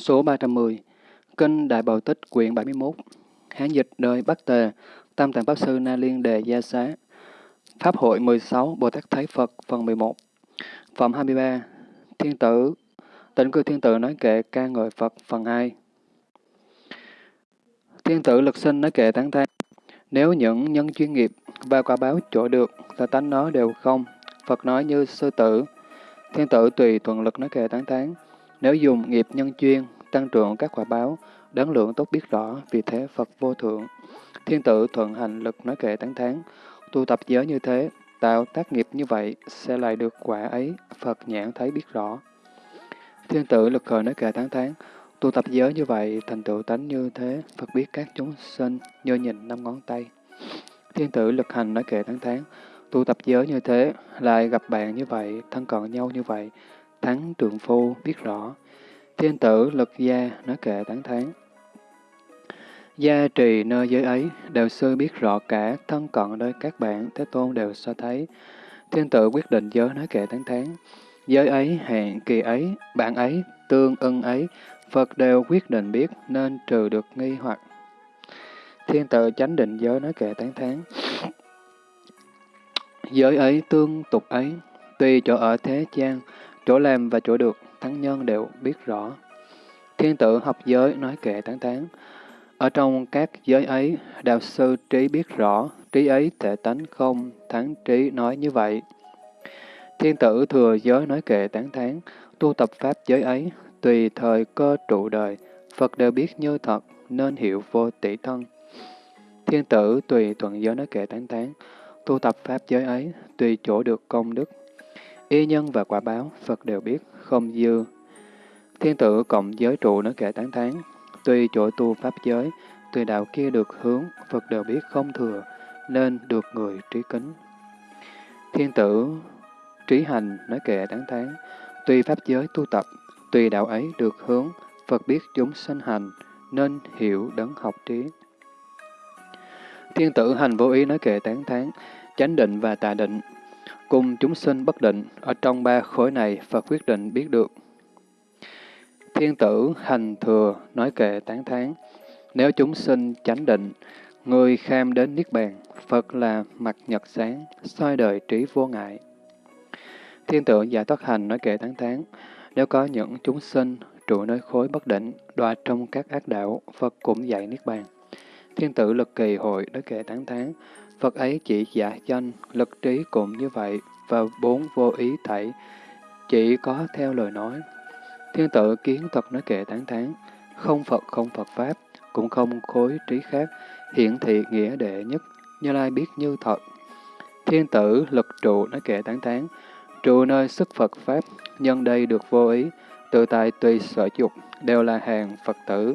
Số 310 Kinh Đại Bảo Tích quyển 71 Hán dịch đời Bắc Tề Tam Tạng Pháp Sư Na Liên Đề Gia Xá Pháp hội 16 Bồ Tát Thái Phật phần 11 Phẩm 23 Thiên tử Tịnh cư thiên tử nói kệ ca ngợi Phật phần 2 Thiên tử lực sinh nói kệ tán thán Nếu những nhân chuyên nghiệp và quả báo chỗ được, ta tánh nó đều không. Phật nói như sư tử. Thiên tử tùy thuận lực nói kệ tán thán nếu dùng nghiệp nhân chuyên, tăng trưởng các quả báo, đáng lượng tốt biết rõ, vì thế Phật vô thượng. Thiên tử thuận hành lực nói kệ tán tháng, tu tập giới như thế, tạo tác nghiệp như vậy, sẽ lại được quả ấy, Phật nhãn thấy biết rõ. Thiên tử lực khởi nói kệ tán tháng, tu tập giới như vậy, thành tựu tánh như thế, Phật biết các chúng sinh như nhìn năm ngón tay. Thiên tử lực hành nói kệ tán tháng, tu tập giới như thế, lại gặp bạn như vậy, thân cận nhau như vậy, thắng trượng phu biết rõ. Thiên tử lực gia nói kệ tán thán Gia trì nơi giới ấy, đều sư biết rõ cả, thân cận nơi các bạn, Thế Tôn đều so thấy. Thiên tử quyết định giới nói kệ tán thán Giới ấy, hẹn kỳ ấy, bạn ấy, tương ưng ấy, Phật đều quyết định biết nên trừ được nghi hoặc. Thiên tự chánh định giới nói kệ tán thán Giới ấy, tương tục ấy, tùy chỗ ở thế gian, chỗ làm và chỗ được, thắng nhân đều biết rõ. Thiên tử học giới nói kệ tán tán. Ở trong các giới ấy, đạo sư trí biết rõ, trí ấy thể tánh không, thắng trí nói như vậy. Thiên tử thừa giới nói kệ tán thán tu tập pháp giới ấy, tùy thời cơ trụ đời, Phật đều biết như thật, nên hiểu vô tỷ thân. Thiên tử tùy thuận giới nói kệ tán tán, tu tập pháp giới ấy, tùy chỗ được công đức. Y nhân và quả báo, Phật đều biết, không dư. Thiên tử cộng giới trụ nói kệ tán tháng, tuy chỗ tu pháp giới, tùy đạo kia được hướng, Phật đều biết không thừa, nên được người trí kính. Thiên tử trí hành nói kệ tán tháng, tuy pháp giới tu tập, tùy đạo ấy được hướng, Phật biết chúng sanh hành, nên hiểu đấng học trí. Thiên tử hành vô ý nói kệ tán thán, chánh định và tà định, cùng chúng sinh bất định, ở trong ba khối này Phật quyết định biết được. Thiên tử hành thừa nói kệ tán thán, nếu chúng sinh chánh định, người kham đến Niết Bàn, Phật là mặt nhật sáng, soi đời trí vô ngại. Thiên tử giải thoát hành nói kệ tán thán, nếu có những chúng sinh trụ nơi khối bất định, đọa trong các ác đạo, Phật cũng dạy Niết Bàn. Thiên tử lực kỳ hội nói kệ tán thán, Phật ấy chỉ giả danh, lực trí cũng như vậy, và bốn vô ý thảy, chỉ có theo lời nói. Thiên tử kiến thật nói kệ tán thán, không Phật không Phật Pháp, cũng không khối trí khác, hiển thị nghĩa đệ nhất, như lai biết như thật. Thiên tử lực trụ nói kệ tán thán, trụ nơi sức Phật Pháp, nhân đây được vô ý, tự tại tùy sở dục, đều là hàng Phật tử.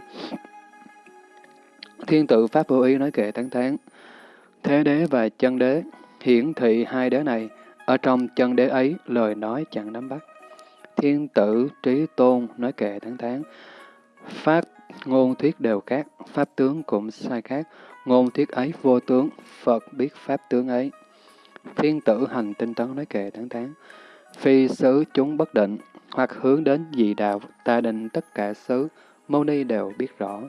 Thiên tử Pháp vô ý nói kệ tán thán. Thế đế và chân đế, hiển thị hai đế này, ở trong chân đế ấy lời nói chẳng nắm bắt. Thiên tử trí tôn nói kệ tháng tháng Pháp ngôn thuyết đều khác, pháp tướng cũng sai khác, ngôn thuyết ấy vô tướng, Phật biết pháp tướng ấy. Thiên tử hành tinh tấn nói kệ tháng tháng Phi xứ chúng bất định, hoặc hướng đến dị đạo, ta định tất cả xứ, mâu ni đều biết rõ.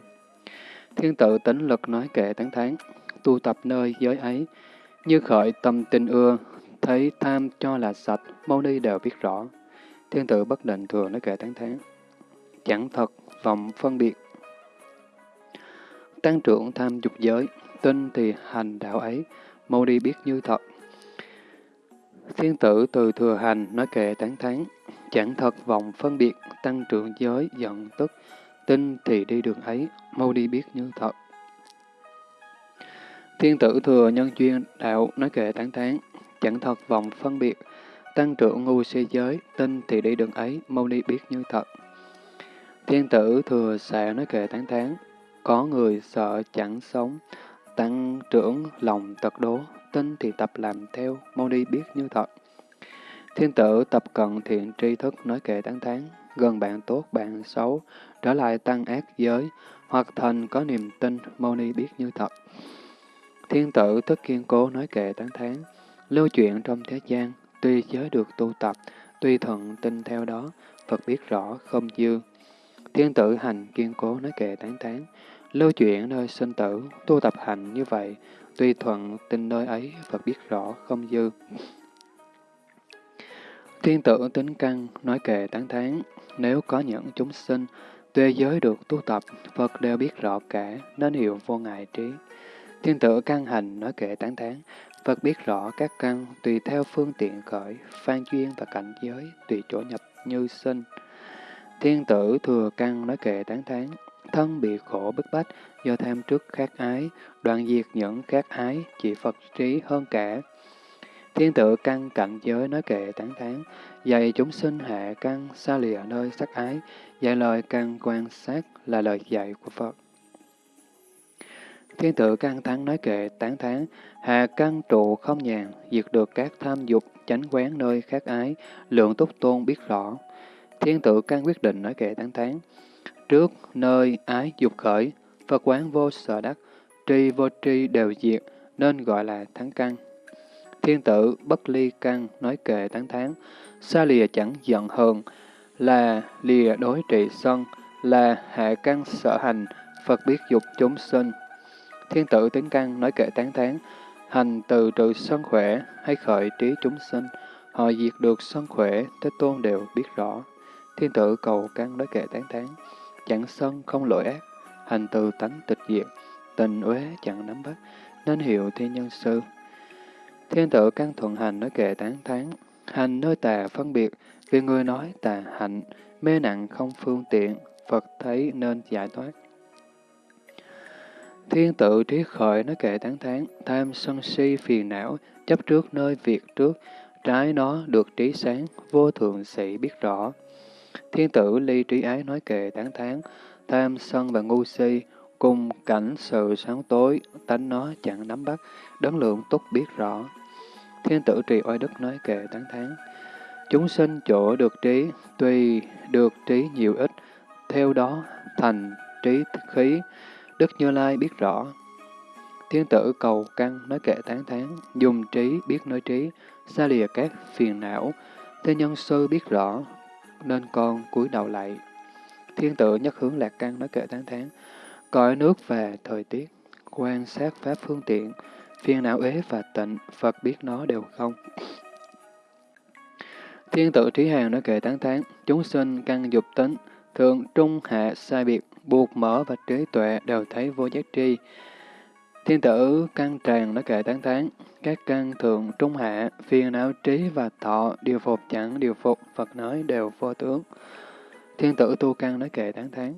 Thiên tự tính lực nói kệ tháng tháng tu tập nơi giới ấy, như khởi tâm tình ưa, thấy tham cho là sạch, mâu ni đều biết rõ. Thiên tử bất định thường nói kệ tán tháng chẳng thật, vọng phân biệt. Tăng trưởng tham dục giới, tin thì hành đạo ấy, mâu ni biết như thật. Thiên tử từ thừa hành nói kệ tán thán, chẳng thật vọng phân biệt, tăng trưởng giới, giận tức, tin thì đi đường ấy, mâu đi biết như thật. Thiên tử thừa nhân chuyên đạo nói kệ tán tán, chẳng thật vọng phân biệt, tăng trưởng ngu si giới, tin thì đi đường ấy, mâu ni biết như thật. Thiên tử thừa xạ nói kệ tán tán, có người sợ chẳng sống, tăng trưởng lòng tật đố, tin thì tập làm theo, mâu ni biết như thật. Thiên tử tập cận thiện tri thức nói kệ tán tán, gần bạn tốt bạn xấu, trở lại tăng ác giới, hoặc thành có niềm tin, mâu ni biết như thật. Thiên tử thức kiên cố nói kệ tán tháng, lưu chuyện trong thế gian, tuy giới được tu tập, tuy thuận tin theo đó, Phật biết rõ không dư. Thiên tử hành kiên cố nói kệ tán tháng, lưu chuyện nơi sinh tử, tu tập hành như vậy, tuy thuận tin nơi ấy, Phật biết rõ, không dư. Thiên tử tính căn, nói kệ tán tháng, nếu có những chúng sinh, tuy giới được tu tập, Phật đều biết rõ cả, nên hiểu vô ngại trí. Thiên tử căn hành, nói kệ tán thán, Phật biết rõ các căn tùy theo phương tiện khởi, phan duyên và cảnh giới, tùy chỗ nhập như sinh. Thiên tử thừa căn nói kệ tán thán, thân bị khổ bức bách do tham trước khát ái, đoạn diệt những khát ái, chỉ Phật trí hơn cả. Thiên tử căn cảnh giới nói kệ tán thán, dạy chúng sinh hạ căn xa lìa nơi sắc ái, dạy lời căn quan sát là lời dạy của Phật. Thiên tử căn thắng nói kệ tán thán, hạ căn trụ không nhàn, diệt được các tham dục, chánh quán nơi khác ái, lượng túc tôn biết rõ. Thiên tử căn quyết định nói kệ tán thán, trước nơi ái dục khởi, Phật quán vô sở đắc, tri vô tri đều diệt, nên gọi là thắng căn. Thiên tử bất ly căn nói kệ tán thán, xa lìa chẳng giận hờn, là lìa đối trị sân, là hạ căn sở hành, Phật biết dục chúng sinh. Thiên tử tính căn nói kệ tán thán, hành từ trừ sân khỏe hay khởi trí chúng sinh, họ diệt được sân khỏe, Thế Tôn đều biết rõ. Thiên tử cầu căn nói kệ tán thán, chẳng sân không lỗi ác, hành từ tánh tịch diệt, tình uế chẳng nắm bắt, nên hiệu thiên nhân sư. Thiên tử căn thuận hành nói kệ tán thán, hành nơi tà phân biệt, vì người nói tà hạnh, mê nặng không phương tiện, Phật thấy nên giải thoát. Thiên tự trí khởi nói kệ tán thán, tham sân si phiền não, chấp trước nơi việc trước, trái nó được trí sáng, vô thượng sĩ biết rõ. Thiên tử ly trí ái nói kệ tán thán, tham sân và ngu si, cùng cảnh sự sáng tối, tánh nó chẳng nắm bắt, đấng lượng túc biết rõ. Thiên tử trì oai đức nói kệ tán thán, chúng sinh chỗ được trí, tùy được trí nhiều ít, theo đó thành trí khí, Đức Như Lai biết rõ. Thiên tử cầu căn nói kệ tán thán, dùng trí biết nói trí, xa lìa các phiền não. Thế nhân sư biết rõ, nên con cúi đầu lại. Thiên tử nhất hướng lạc căn nói kệ tán thán, cõi nước và thời tiết, quan sát pháp phương tiện, phiền não ế và tịnh, Phật biết nó đều không. Thiên tử trí hàng nói kệ tán thán, chúng sinh căn dục tính, thượng trung hạ sai biệt, buộc mở và trí tuệ đều thấy vô giác tri. Thiên tử căn tràng nói kệ tán tháng các căn thượng trung hạ, phiền não trí và thọ, điều phục chẳng điều phục, Phật nói đều vô tướng. Thiên tử tu căn nói kệ tán tháng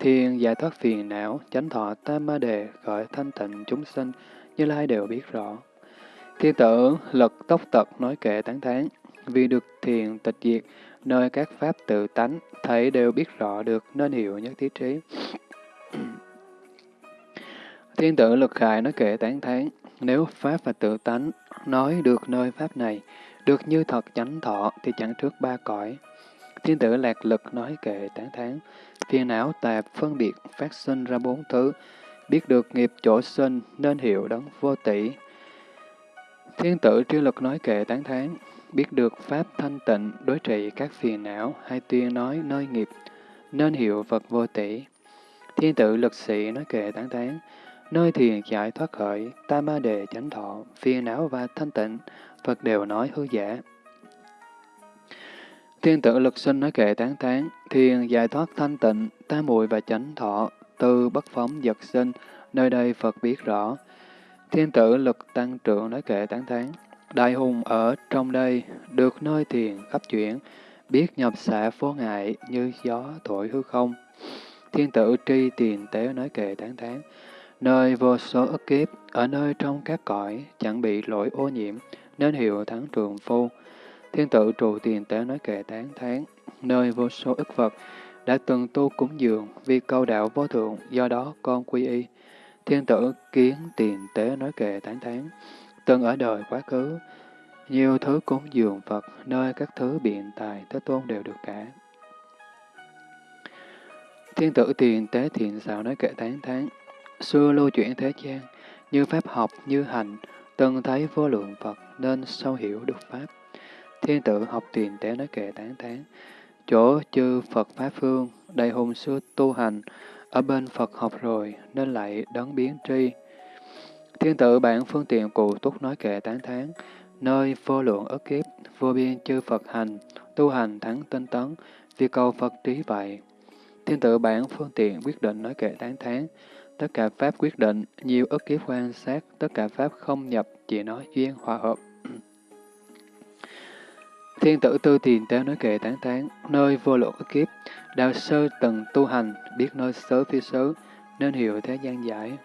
thiên giải thoát phiền não, chánh thọ tam ma đề, khởi thanh tịnh chúng sinh, như lai đều biết rõ. Thiên tử lật tóc tật nói kệ tán thán, vì được thiền tịch diệt, nơi các pháp tự tánh, thấy đều biết rõ được nên hiểu nhất thiết trí. Thiên tử lực khải nói kệ tán thán, nếu pháp và tự tánh nói được nơi pháp này, được như thật chánh thọ thì chẳng trước ba cõi. Thiên tử lạc lực nói kệ tán thán, phiền não tạp phân biệt phát sinh ra bốn thứ, biết được nghiệp chỗ sinh nên hiểu đấng vô tỷ. Thiên tử tri lực nói kệ tán thán, biết được Pháp thanh tịnh, đối trị các phiền não, hay tuyên nói nơi nghiệp, nên hiểu Phật vô tỷ. Thiên tử lực sĩ nói kệ tán thán nơi thiền giải thoát khởi, ta ma đề chánh thọ, phiền não và thanh tịnh, Phật đều nói hư giả. Thiên tử lực sinh nói kệ tán tán, thiền giải thoát thanh tịnh, ta muội và chánh thọ, từ bất phóng giật sinh, nơi đây Phật biết rõ. Thiên tử lực tăng trưởng nói kệ tán tháng Đại hùng ở trong đây, được nơi thiền khắp chuyển, biết nhập xạ vô ngại như gió thổi hư không. Thiên tử tri tiền tế nói kệ tán thán, nơi vô số ức kiếp, ở nơi trong các cõi, chẳng bị lỗi ô nhiễm, nên hiệu thắng trường phu. Thiên tử trụ tiền tế nói kệ tán thán, nơi vô số ức vật, đã từng tu cúng dường vì câu đạo vô thượng, do đó con quy y. Thiên tử kiến tiền tế nói kệ tán thán, Từng ở đời quá khứ, nhiều thứ cúng dường Phật, nơi các thứ biện tài, Thế Tôn đều được cả. Thiên tử tiền tế thiện xạo nói kệ tán thán, xưa lưu chuyển thế gian, như pháp học, như hành, từng thấy vô lượng Phật nên sâu hiểu được Pháp. Thiên tử học tiền tế nói kệ tán thán, chỗ chư Phật Pháp Phương, đầy hùng xưa tu hành, ở bên Phật học rồi, nên lại đấng biến tri. Thiên tử bản phương tiện cụ túc nói kệ tán thán, nơi vô lượng ức kiếp, vô biên chư Phật hành, tu hành thắng tinh tấn, vì cầu Phật trí vậy. Thiên tử bản phương tiện quyết định nói kệ tán thán, tất cả Pháp quyết định, nhiều ức kiếp quan sát, tất cả Pháp không nhập, chỉ nói duyên hòa hợp. Thiên tử tư tiền tế nói kệ tán tán, nơi vô lượng kiếp, đạo sơ từng tu hành, biết nơi sớ phi sớ nên hiểu thế gian giải.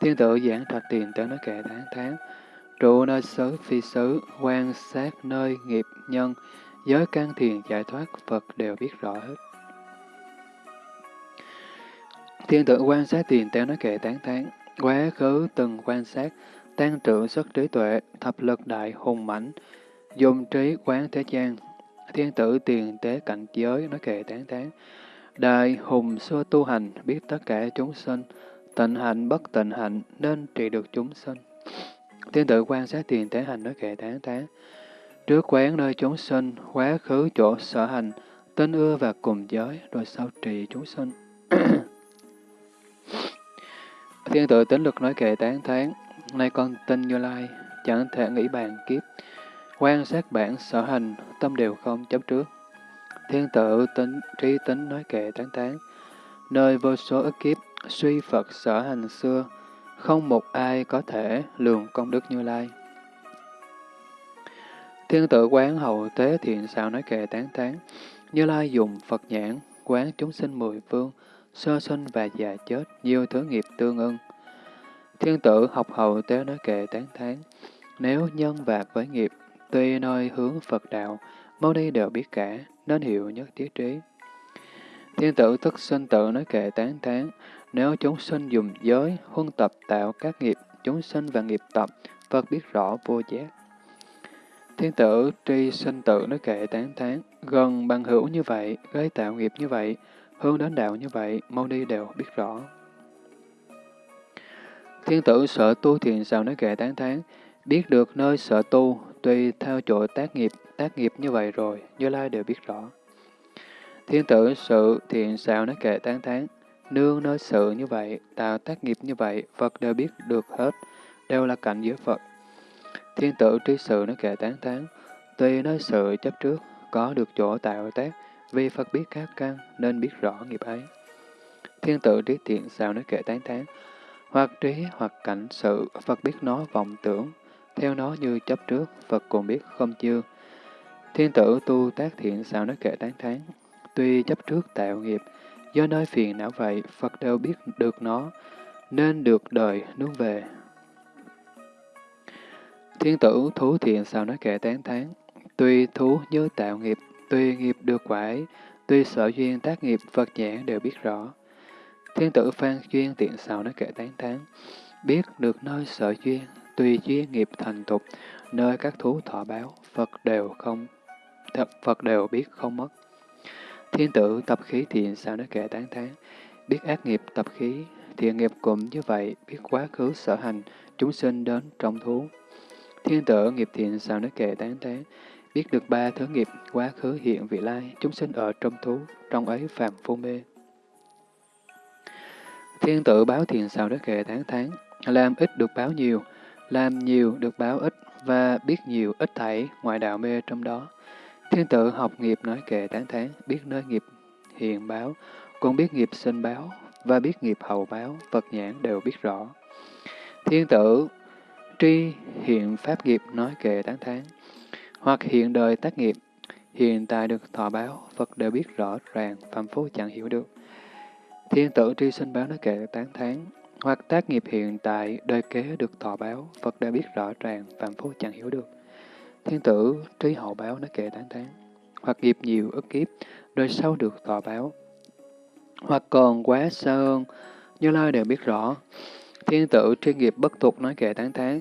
Thiên tử giảng trạch tiền tế nói kệ tán tán, trụ nơi sớ phi sớ quan sát nơi nghiệp nhân, giới căn thiền giải thoát Phật đều biết rõ hết. Thiên tử quan sát tiền tế nói kệ tán tán, quá khứ từng quan sát, tăng trưởng xuất trí tuệ, thập lực đại hùng mãnh, dùng trí quán thế gian. Thiên tử tiền tế cảnh giới nói kệ tán tán, đại hùng xưa tu hành, biết tất cả chúng sinh, tịnh hạnh bất tịnh hạnh nên trị được chúng sinh. Thiên tử quan sát tiền tế hành nói kệ tán tán, trước quán nơi chúng sinh, quá khứ chỗ sở hành, tên ưa và cùng giới, rồi sau trì chúng sinh. Thiên tự tính lực nói kệ tán thán, nay con tin Như Lai, chẳng thể nghĩ bàn kiếp. Quan sát bản sở hành, tâm đều không chấp trước. Thiên tự tính trí tính nói kệ tán tán nơi vô số ức kiếp, suy Phật sở hành xưa, không một ai có thể lường công đức Như Lai. Thiên tự quán hậu tế thiện xạo nói kệ tán tán Như Lai dùng Phật nhãn, quán chúng sinh mười phương, sơ sinh và già chết, nhiều thứ nghiệp tương ưng. Thiên tử học hậu tế nói kệ tán thán, nếu nhân và với nghiệp, tuy nơi hướng Phật đạo, mâu ni đều biết cả, nên hiểu nhất thiết trí. Thiên tử thức sinh tự nói kệ tán thán, nếu chúng sinh dùng giới, huân tập tạo các nghiệp, chúng sinh và nghiệp tập, Phật biết rõ vô giác. Thiên tử tri sinh tự nói kệ tán thán, gần bằng hữu như vậy, gây tạo nghiệp như vậy, hướng đến đạo như vậy, mâu ni đều biết rõ. Thiên tử sở tu thiền sao nói kệ tán thán, biết được nơi sở tu, tùy theo chỗ tác nghiệp, tác nghiệp như vậy rồi, Như Lai đều biết rõ. Thiên tử sự thiện xạo nói kệ tán tháng, nương nơi sự như vậy, tạo tác nghiệp như vậy, Phật đều biết được hết, đều là cảnh giới Phật. Thiên tử trí sự nói kệ tán tháng, tùy nói sự chấp trước, có được chỗ tạo tác, vì Phật biết các căn nên biết rõ nghiệp ấy. Thiên tự trí thiện sao nói kệ tán tháng, hoặc trí hoặc cảnh sự, Phật biết nó vọng tưởng, theo nó như chấp trước, Phật cũng biết không chưa. Thiên tử tu tác thiện sao nói kệ tán thán, tuy chấp trước tạo nghiệp, do nơi phiền não vậy, Phật đều biết được nó, nên được đời nướng về. Thiên tử thú thiện sao nói kệ tán thán, tuy thú như tạo nghiệp, Tuy nghiệp được quả ấy, tuy sở duyên tác nghiệp Phật nhãn đều biết rõ. Thiên tử phan duyên tiện sao nói kệ tán thán, biết được nơi sở duyên, tùy duyên nghiệp thành tục, nơi các thú thọ báo, Phật đều không, Phật đều biết không mất. Thiên tử tập khí thiện sao nói kệ tán thán, biết ác nghiệp tập khí, thiện nghiệp cũng như vậy, biết quá khứ sở hành, chúng sinh đến trong thú. Thiên tử nghiệp thiện sao nói kệ tán thán, biết được ba thứ nghiệp, quá khứ hiện vị lai, chúng sinh ở trong thú, trong ấy phàm phu mê. Thiên tử báo thiền sao nói kệ tán tháng, làm ít được báo nhiều, làm nhiều được báo ít, và biết nhiều ít thảy, ngoại đạo mê trong đó. Thiên tử học nghiệp nói kệ tán tháng, biết nơi nghiệp hiện báo, cũng biết nghiệp sinh báo, và biết nghiệp hậu báo, Phật nhãn đều biết rõ. Thiên tử tri hiện pháp nghiệp nói kệ tán tháng, hoặc hiện đời tác nghiệp, hiện tại được thọ báo, Phật đều biết rõ ràng, phạm phu chẳng hiểu được. Thiên tử tri sinh báo nói kệ tán thán, hoặc tác nghiệp hiện tại, đời kế được thọ báo, Phật đã biết rõ ràng, phạm phu chẳng hiểu được. Thiên tử trí hậu báo nói kệ tán tán, hoặc nghiệp nhiều ức kiếp, đời sau được thọ báo, hoặc còn quá xa hơn, như lai đều biết rõ. Thiên tử tri nghiệp bất tục nói kệ tán tán,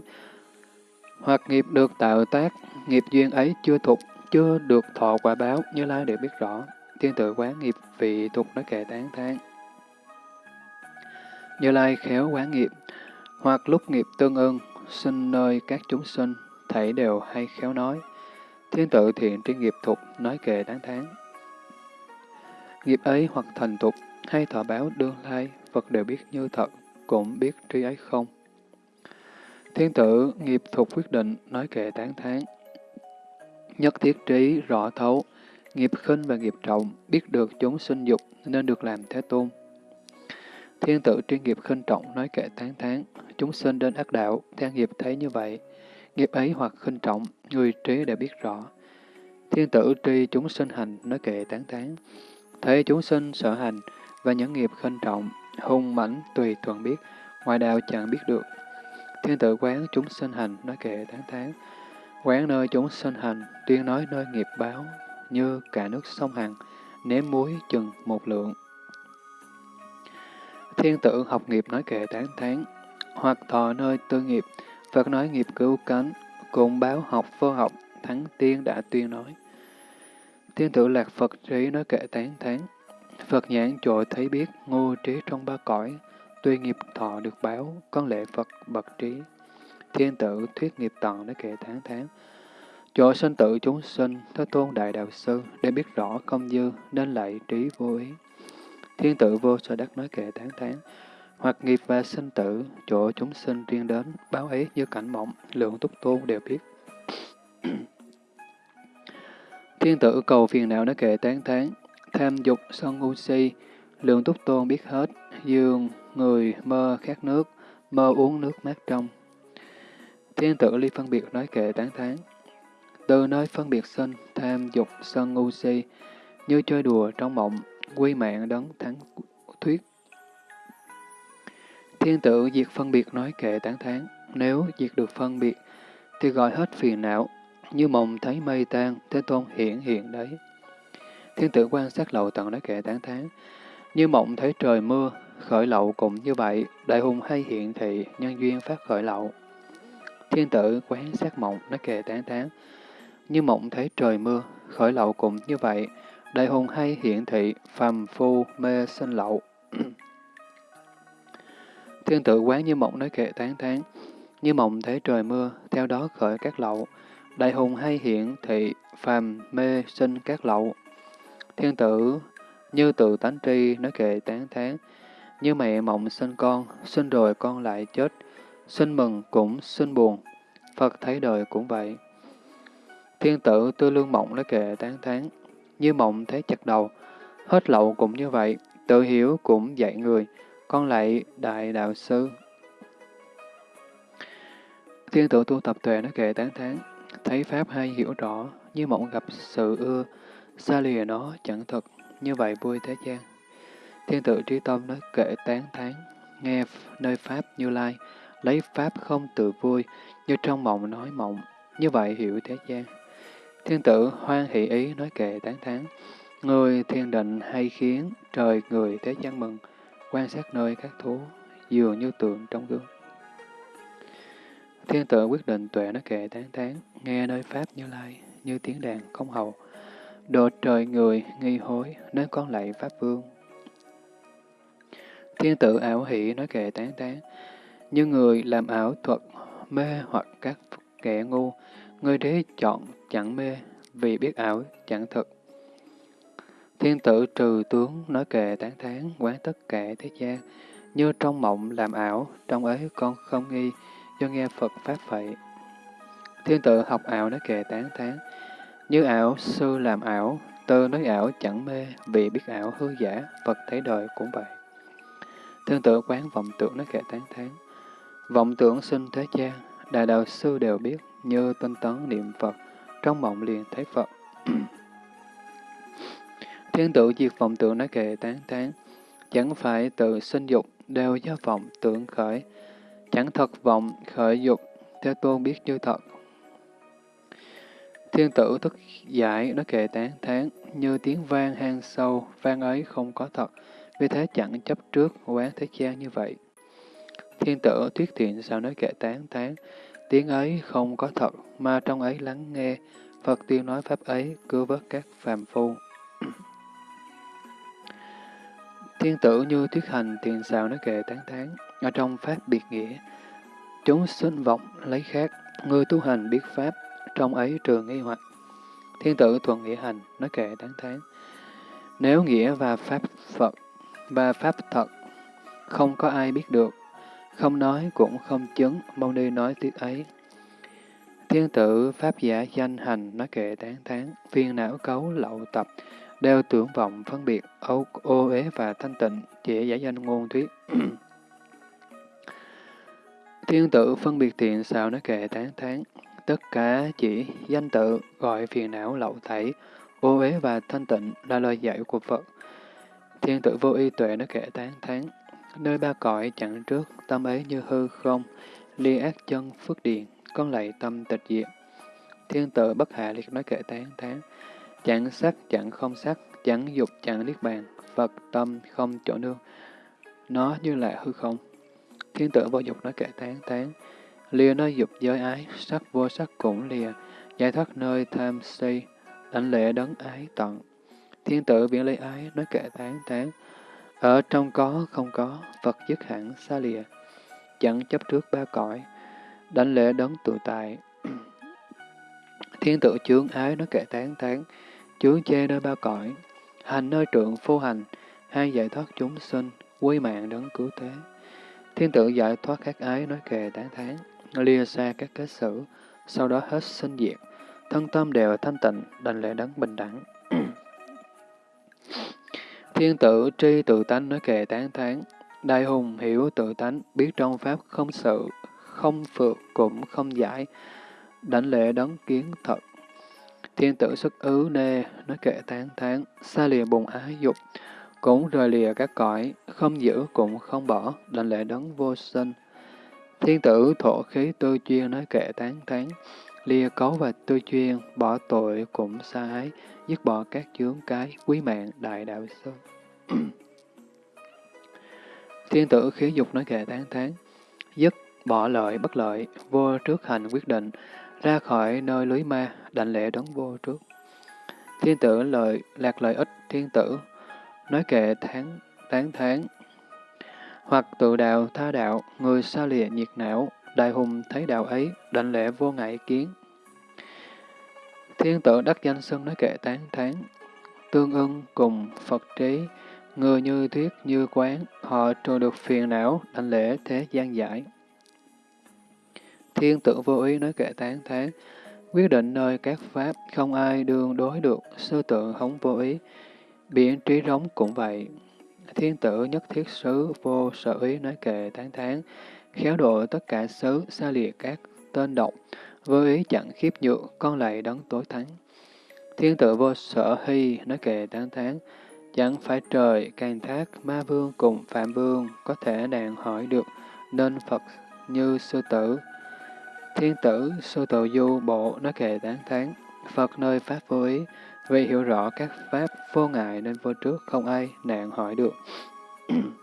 hoặc nghiệp được tạo tác, nghiệp duyên ấy chưa thục, chưa được thọ quả báo, Như Lai đều biết rõ. Thiên tử quán nghiệp vị thục nói kệ tán tán. Như Lai khéo quán nghiệp, hoặc lúc nghiệp tương ưng, sinh nơi các chúng sinh, thảy đều hay khéo nói. Thiên tự thiện tri nghiệp thục nói kệ đáng tháng Nghiệp ấy hoặc thành tục, hay thọ báo đương lai, Phật đều biết như thật, cũng biết trí ấy không. Thiên tử, nghiệp thuộc quyết định, nói kệ tán tháng Nhất thiết trí, rõ thấu, nghiệp khinh và nghiệp trọng, biết được chúng sinh dục, nên được làm thế tôn. Thiên tử tri nghiệp khinh trọng, nói kệ tán thán, chúng sinh đến ác đạo, theo nghiệp thấy như vậy. Nghiệp ấy hoặc khinh trọng, người trí đã biết rõ. Thiên tử tri chúng sinh hành, nói kệ tán thán, thấy chúng sinh sở hành và những nghiệp khinh trọng, hung mãnh tùy thuận biết, ngoài đạo chẳng biết được. Thiên tử quán chúng sinh hành, nói kệ tán thán, quán nơi chúng sinh hành, tuyên nói nơi nghiệp báo, như cả nước sông Hằng, ném muối chừng một lượng. Thiên tử học nghiệp nói kệ tán thán, hoặc thọ nơi tư nghiệp, Phật nói nghiệp cứu cánh, cùng báo học vô học, thắng tiên đã tuyên nói. Thiên tử lạc Phật trí nói kệ tán thán, Phật nhãn trội thấy biết, ngô trí trong ba cõi, tuy nghiệp thọ được báo, con lệ Phật bậc trí. Thiên tử thuyết nghiệp tận nói kệ tán thán, Chỗ sinh tử chúng sinh, Thế Tôn Đại Đạo Sư, để biết rõ công dư, nên lại trí vô ý. Thiên tử vô sở đắc nói kệ tán tán, hoặc nghiệp và sinh tử, chỗ chúng sinh riêng đến, báo ấy như cảnh mộng, lượng túc tôn đều biết. Thiên tử cầu phiền não nói kệ tán tán, tham dục sân ngu si, lượng túc tôn biết hết, dương người mơ khát nước, mơ uống nước mát trong. Thiên tử ly phân biệt nói kệ tán thán, từ nơi phân biệt sinh, tham dục, sân ngu si, như chơi đùa trong mộng, quy mạng đấng thắng thuyết. Thiên tử diệt phân biệt nói kệ tán thán, nếu diệt được phân biệt, thì gọi hết phiền não, như mộng thấy mây tan, Thế Tôn hiển hiện đấy. Thiên tử quan sát lậu tận nói kệ tán thán, như mộng thấy trời mưa, khởi lậu cũng như vậy, đại hùng hay hiện thị, nhân duyên phát khởi lậu. Thiên tử quán sát mộng nói kệ tán thán, như mộng thấy trời mưa, khởi lậu cũng như vậy, đại hùng hay hiện thị, phàm phu, mê sinh lậu. Thiên tử quán như mộng nói kệ tán tháng như mộng thấy trời mưa, theo đó khởi các lậu, đại hùng hay hiện thị, phàm mê sinh các lậu. Thiên tử như tự tánh tri nói kệ tán tháng như mẹ mộng sinh con, sinh rồi con lại chết, sinh mừng cũng sinh buồn, Phật thấy đời cũng vậy. Thiên tử tư lương mộng nói kệ tán tháng như mộng thấy chặt đầu, hết lậu cũng như vậy, tự hiểu cũng dạy người, con lại đại đạo sư. Thiên tử tu tập tuệ nó kệ tán tháng thấy Pháp hay hiểu rõ, như mộng gặp sự ưa, xa lìa nó chẳng thật như vậy vui thế gian. Thiên tử trí tâm nói kệ tán tháng nghe nơi Pháp như lai, lấy Pháp không tự vui, như trong mộng nói mộng, như vậy hiểu thế gian. Thiên tử hoan hỷ ý nói kệ tán thán, người thiên định hay khiến trời người thế gian mừng, quan sát nơi các thú, dường như tượng trong gương. Thiên tử quyết định tuệ nói kệ tán thán, nghe nơi Pháp như lai, như tiếng đàn không hầu, độ trời người nghi hối, nên con lạy Pháp Vương. Thiên tử ảo hỷ nói kệ tán tán, như người làm ảo thuật, mê hoặc các kẻ ngu, người đế chọn chẳng mê, vì biết ảo chẳng thực. Thiên tử trừ tướng nói kệ tán thán quán tất cả thế gian, như trong mộng làm ảo, trong ấy con không nghi, do nghe Phật Pháp vậy. Thiên tử học ảo nói kệ tán thán, như ảo sư làm ảo, tư nói ảo chẳng mê, vì biết ảo hư giả, Phật thấy đời cũng vậy. Thiên tử quán vọng tưởng nói kệ tán thán, vọng tưởng sinh thế gian, đại đạo sư đều biết, như tinh tấn niệm Phật, trong mộng liền thấy Phật. Thiên tử diệt vọng tưởng nói kệ tán tán, chẳng phải tự sinh dục, đều do vọng tưởng khởi, chẳng thật vọng khởi dục, theo tôn biết như thật. Thiên tử thức giải nói kệ tán tháng như tiếng vang hang sâu, vang ấy không có thật, vì thế chẳng chấp trước quán thế gian như vậy. Thiên tử thuyết thiện sao nói kệ tán tháng tiếng ấy không có thật, mà trong ấy lắng nghe, Phật tiêu nói pháp ấy, cứu vớt các phàm phu. Thiên tử như thuyết hành tiền xào nói kệ tán thán, ở trong pháp biệt nghĩa. Chúng sinh vọng lấy khác, người tu hành biết pháp, trong ấy trường nghi hoặc. Thiên tử thuận nghĩa hành, nói kệ tán thán. Nếu nghĩa và pháp Phật và pháp thật không có ai biết được, không nói cũng không chứng, mong đi nói tiếc ấy. Thiên tử Pháp giả danh hành nói kệ tán thán, phiền não cấu lậu tập, đeo tưởng vọng phân biệt, ô ô uế và thanh tịnh, chỉ giả danh ngôn thuyết. Thiên tử phân biệt thiện sao nói kệ tán thán, tất cả chỉ danh tự gọi phiền não lậu thảy ô uế và thanh tịnh là lời dạy của Phật. Thiên tử vô y tuệ nói kệ tán thán, nơi ba cõi chẳng trước, tâm ấy như hư không, ly ác chân phước điền, con lạy tâm tịch diệt. Thiên tử bất hạ liệt nói kệ tán tán, chẳng sắc chẳng không sắc, chẳng dục chẳng niết bàn, Phật tâm không chỗ nương. Nó như là hư không. Thiên tử vô dục nói kệ tán tán, lìa nơi dục giới ái, sắc vô sắc cũng lìa, giải thoát nơi tham si, lãnh lệ đấng ái tận. Thiên tử viễn lấy ái nói kệ tán tán, ở trong có không có, Phật dứt hẳn xa lìa, chẳng chấp trước ba cõi, đánh lễ đấng tự tại. Thiên tự chướng ái nói kệ tán tán, chướng chê nơi ba cõi, hành nơi trượng phu hành, hai giải thoát chúng sinh, quy mạng đấng cứu thế. Thiên tự giải thoát các ái nói kệ tán thán, lìa xa các kết xử, sau đó hết sinh diệt, thân tâm đều thanh tịnh, đành lễ đấng bình đẳng. Thiên tử tri tự tánh nói kệ tán thán, đại hùng hiểu tự tánh, biết trong pháp không sự, không phượt cũng không giải, đảnh lễ đấng kiến thật. Thiên tử xuất ứ nê, nói kệ tán thán, xa lìa bùng ái dục, cũng rời lìa các cõi, không giữ cũng không bỏ, đảnh lễ đấng vô sinh. Thiên tử thổ khí tư chuyên nói kệ tán thán, lìa cấu và tư chuyên, bỏ tội cũng xa ái, dứt bỏ các chướng cái, quý mạng đại đạo sư. Thiên tử khí dục nói kệ tán tháng dứt bỏ lợi bất lợi, vô trước hành quyết định, ra khỏi nơi lưới ma, đảnh lễ đấng vô trước. Thiên tử lợi, lạc lợi ích, thiên tử, nói kệ tháng, tán tháng, hoặc tự đạo, tha đạo, người xa lìa nhiệt não, đại hùng thấy đạo ấy, đảnh lễ vô ngại kiến. Thiên tử đắc danh xưng nói kệ tán tháng, tương ưng cùng Phật trí, người như thuyết như quán, họ trừ được phiền não, đảnh lễ thế gian giải. Thiên tử vô ý nói kệ tán thán, quyết định nơi các pháp, không ai đương đối được, sư tự hống vô ý, biển trí rống cũng vậy. Thiên tử nhất thiết xứ vô sở ý nói kệ tán thán, khéo độ tất cả xứ, xa lìa các tên độc, vô ý chẳng khiếp nhượng, con lại đấng tối thắng. Thiên tử vô sở hy nói kệ tán tháng chẳng phải trời, càng thác, ma vương cùng phạm vương có thể đàn hỏi được, nên Phật như sư tử, Thiên tử, sư tự du bộ nói kệ tán tháng Phật nơi Pháp vô ý, vì hiểu rõ các Pháp vô ngại nên vô trước không ai nạn hỏi được.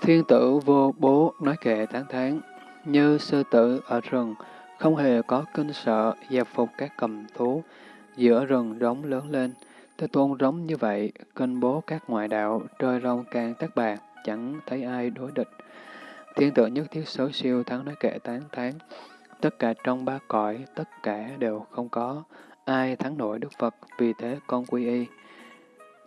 Thiên tử vô bố nói kệ tán thán, như sư tử ở rừng, không hề có kinh sợ, dẹp phục các cầm thú, giữa rừng rống lớn lên. Thế tôn rống như vậy, kinh bố các ngoại đạo, trời rong càng tác bạc, chẳng thấy ai đối địch. Thiên tử nhất thiết số siêu thắng nói kệ tán thán. Tất cả trong ba cõi, tất cả đều không có. Ai thắng nổi Đức Phật, vì thế con quy y.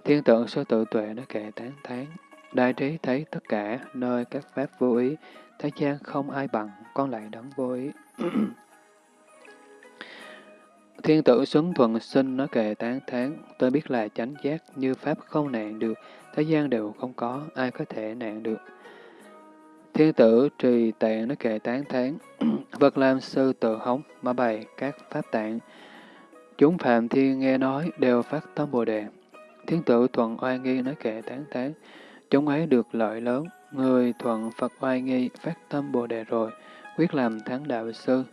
Thiên tượng sư tự tuệ nói kệ tán thán. Đại trí thấy tất cả, nơi các pháp vô ý, thế gian không ai bằng, con lại đấng vô ý. Thiên tử Xuân Thuận sinh nói kệ tán thán, tôi biết là chánh giác như pháp không nạn được, thế gian đều không có, ai có thể nạn được. Thiên tử trì tạng nói kệ tán thán, vật làm sư tự hống, mà bày các pháp tạng. Chúng phạm thiên nghe nói đều phát tâm bồ đề. Thiên tử thuận oai nghi nói kệ tán thán, chúng ấy được lợi lớn, người thuận Phật oai nghi phát tâm bồ đề rồi, quyết làm thắng đạo sư.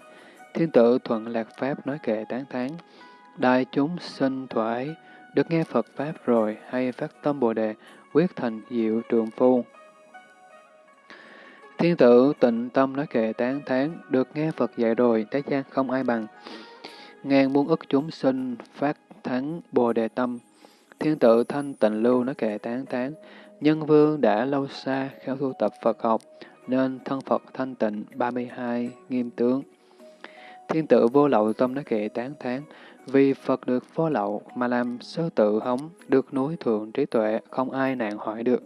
Thiên tử thuận lạc pháp nói kệ tán tháng đại chúng sinh thoải, được nghe Phật pháp rồi hay phát tâm bồ đề, quyết thành diệu trường phu. Thiên tử tịnh tâm nói kệ tán thán, được nghe Phật dạy rồi, thế gian không ai bằng. Ngàn muôn ức chúng sinh, phát thắng bồ đề tâm. Thiên tử thanh tịnh lưu nói kệ tán thán, nhân vương đã lâu xa khéo thu tập Phật học, nên thân Phật thanh tịnh 32 nghiêm tướng. Thiên tử vô lậu tâm nói kệ tán thán, Vì Phật được vô lậu mà làm sơ tự hống, được núi thượng trí tuệ, không ai nạn hỏi được.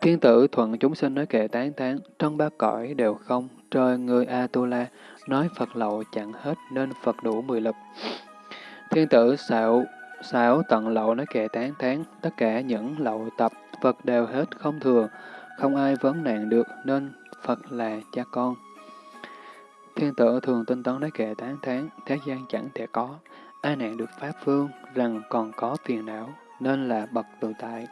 Thiên tử thuận chúng sinh nói kệ tán tán, trong ba cõi đều không, trời người A-tu-la, nói Phật lậu chẳng hết nên Phật đủ mười lực. Thiên tử xạo, Sáu tận lậu nói kệ tán tán, tất cả những lậu tập, Phật đều hết không thừa, không ai vấn nạn được nên Phật là cha con. Thiên tử thường tinh tấn nói kệ tán tán, thế gian chẳng thể có, ai nạn được Pháp Vương rằng còn có phiền não, nên là bậc tự tại.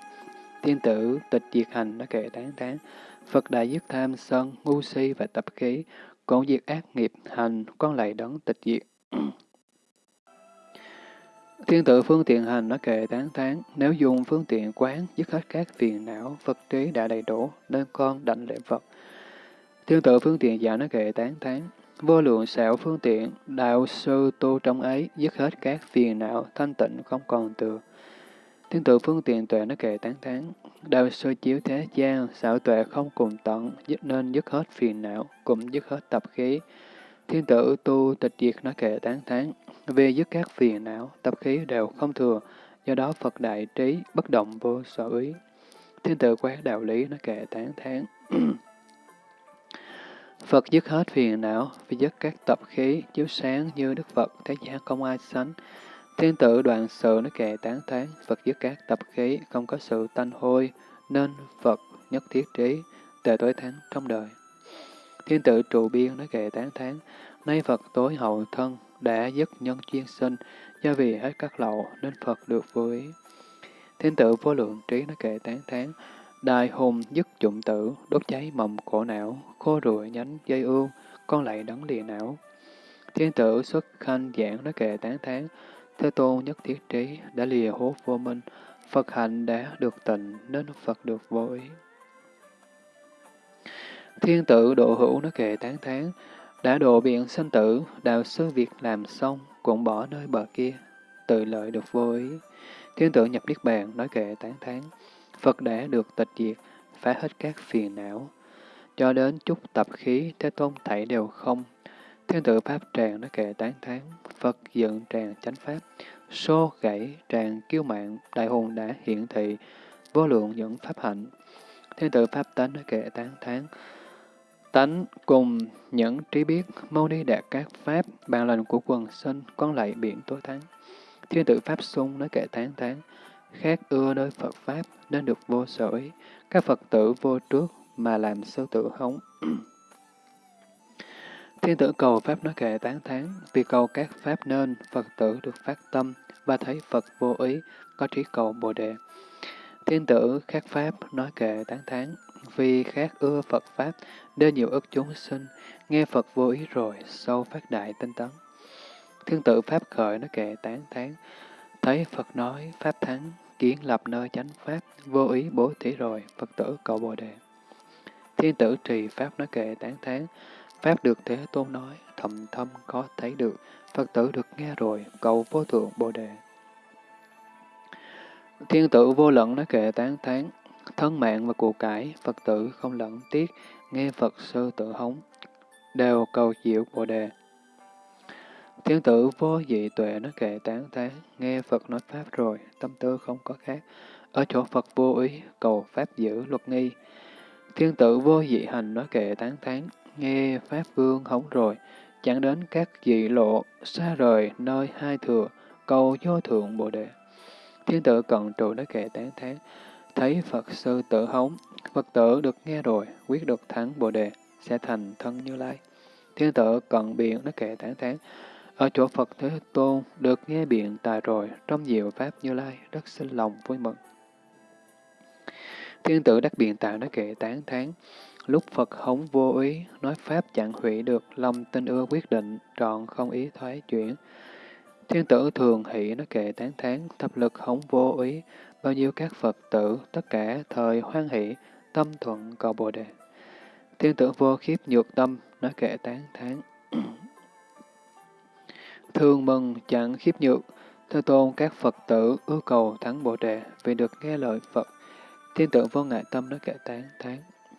Thiên tử tịch diệt hành nói kệ tán tán, Phật đã dứt tham sân, ngu si và tập khí, cũng diệt ác nghiệp hành, con lại đấng tịch diệt. Thiên tự phương tiện hành nó kệ tán tán, nếu dùng phương tiện quán dứt hết các phiền não, vật trí đã đầy đủ, nên con đảnh lễ Phật. Thiên tự phương tiện dạ giả nó kệ tán tán, vô lượng xảo phương tiện, đạo sư tu trong ấy, dứt hết các phiền não, thanh tịnh không còn từ. Thiên tự phương tiện tuệ nó kệ tán tán, đạo sư chiếu thế gian, xảo tuệ không cùng tận, dứt nên dứt hết phiền não, cũng dứt hết tập khí. Thiên tử tu tịch diệt nó kệ tán tháng vì dứt các phiền não, tập khí đều không thừa, do đó Phật đại trí, bất động vô sở ý. Thiên tử quán đạo lý nó kệ tán tháng Phật dứt hết phiền não, vì dứt các tập khí, chiếu sáng như Đức Phật, thế gian không ai sánh. Thiên tử đoạn sự nó kệ tán tháng Phật dứt các tập khí, không có sự tanh hôi, nên Phật nhất thiết trí, tệ tối thắng trong đời. Thiên tử trụ biên nói kệ tán thán, nay Phật tối hậu thân, đã dứt nhân chuyên sinh, do vì hết các lậu nên Phật được vô ý. Thiên tử vô lượng trí nói kệ tán thán, đài hùng dứt dụng tử, đốt cháy mầm cổ não, khô rụi nhánh dây ương, con lại đắng lìa não. Thiên tử xuất khanh giảng nói kệ tán thán, Thế tôn nhất thiết trí đã lìa hốt vô minh, Phật hạnh đã được tịnh nên Phật được vô ý. Thiên tử độ hữu nó kệ tán tháng đã độ biện sanh tử, đạo sư việc làm xong, cũng bỏ nơi bờ kia, tự lợi được vô ý. Thiên tử nhập Niết Bàn, nói kệ tán tháng Phật đã được tịch diệt, phá hết các phiền não. Cho đến chút tập khí, Thế Tôn thảy đều không. Thiên tử Pháp tràng, nói kệ tán tháng Phật dựng tràng chánh Pháp, xô gãy tràng kiêu mạng, đại hùng đã hiện thị, vô lượng những Pháp hạnh. Thiên tử Pháp tánh, nói kệ tán tháng Tánh cùng những trí biết, mau đi đạt các pháp, bàn lành của quần sinh, con lại biển tối thắng. Thiên tử Pháp sung nói kệ tán tán, khác ưa nơi Phật Pháp nên được vô sở ý, các Phật tử vô trước mà làm sơ tử hống. Thiên tử cầu Pháp nói kệ tán thán, vì cầu các Pháp nên Phật tử được phát tâm và thấy Phật vô ý, có trí cầu Bồ Đề. Thiên tử khác Pháp nói kệ tán thán, vi khác ưa Phật Pháp, nên nhiều ức chúng sinh, nghe Phật vô ý rồi, sâu phát đại tinh tấn. Thiên tử Pháp khởi nó kệ tán tháng, thấy Phật nói Pháp thắng, kiến lập nơi chánh Pháp, vô ý bố thí rồi, Phật tử cầu Bồ Đề. Thiên tử trì Pháp nói kệ tán tháng, Pháp được Thế Tôn nói, thầm thâm có thấy được, Phật tử được nghe rồi, cầu vô thượng Bồ Đề. Thiên tử vô lận nói kệ tán tháng, thân mạng và của cải, Phật tử không lẫn tiếc, nghe Phật sư tự hống, đều cầu chịu Bồ Đề. Thiên tử vô dị tuệ nó kệ tán tháng, nghe Phật nói Pháp rồi, tâm tư không có khác. Ở chỗ Phật vô ý, cầu Pháp giữ luật nghi. Thiên tử vô dị hành nói kệ tán tháng, nghe Pháp vương hống rồi, chẳng đến các dị lộ, xa rời nơi hai thừa, cầu vô thượng Bồ Đề. Thiên tử cận trụ nói kệ tán thán, thấy Phật sư tự hống, Phật tử được nghe rồi, quyết được thắng Bồ Đề, sẽ thành thân Như Lai. Thiên tử cận biện nó kệ tán thán, ở chỗ Phật Thế Tôn được nghe biện tài rồi, trong diệu Pháp Như Lai, rất sinh lòng vui mừng. Thiên tử đắc biện tài nó kệ tán thán, lúc Phật hống vô ý, nói Pháp chẳng hủy được, lòng tin ưa quyết định, trọn không ý thoái chuyển. Thiên tử thường hỷ nó kệ tán thán, thập lực hống vô ý, bao nhiêu các Phật tử, tất cả thời hoan hỷ, tâm thuận cầu Bồ Đề. Thiên tử vô khiếp nhược tâm, nói kệ tán thán. Thương mừng chẳng khiếp nhược, Thế tôn các Phật tử ưu cầu thắng Bồ Đề vì được nghe lời Phật. Thiên tử vô ngại tâm nói kệ tán thán.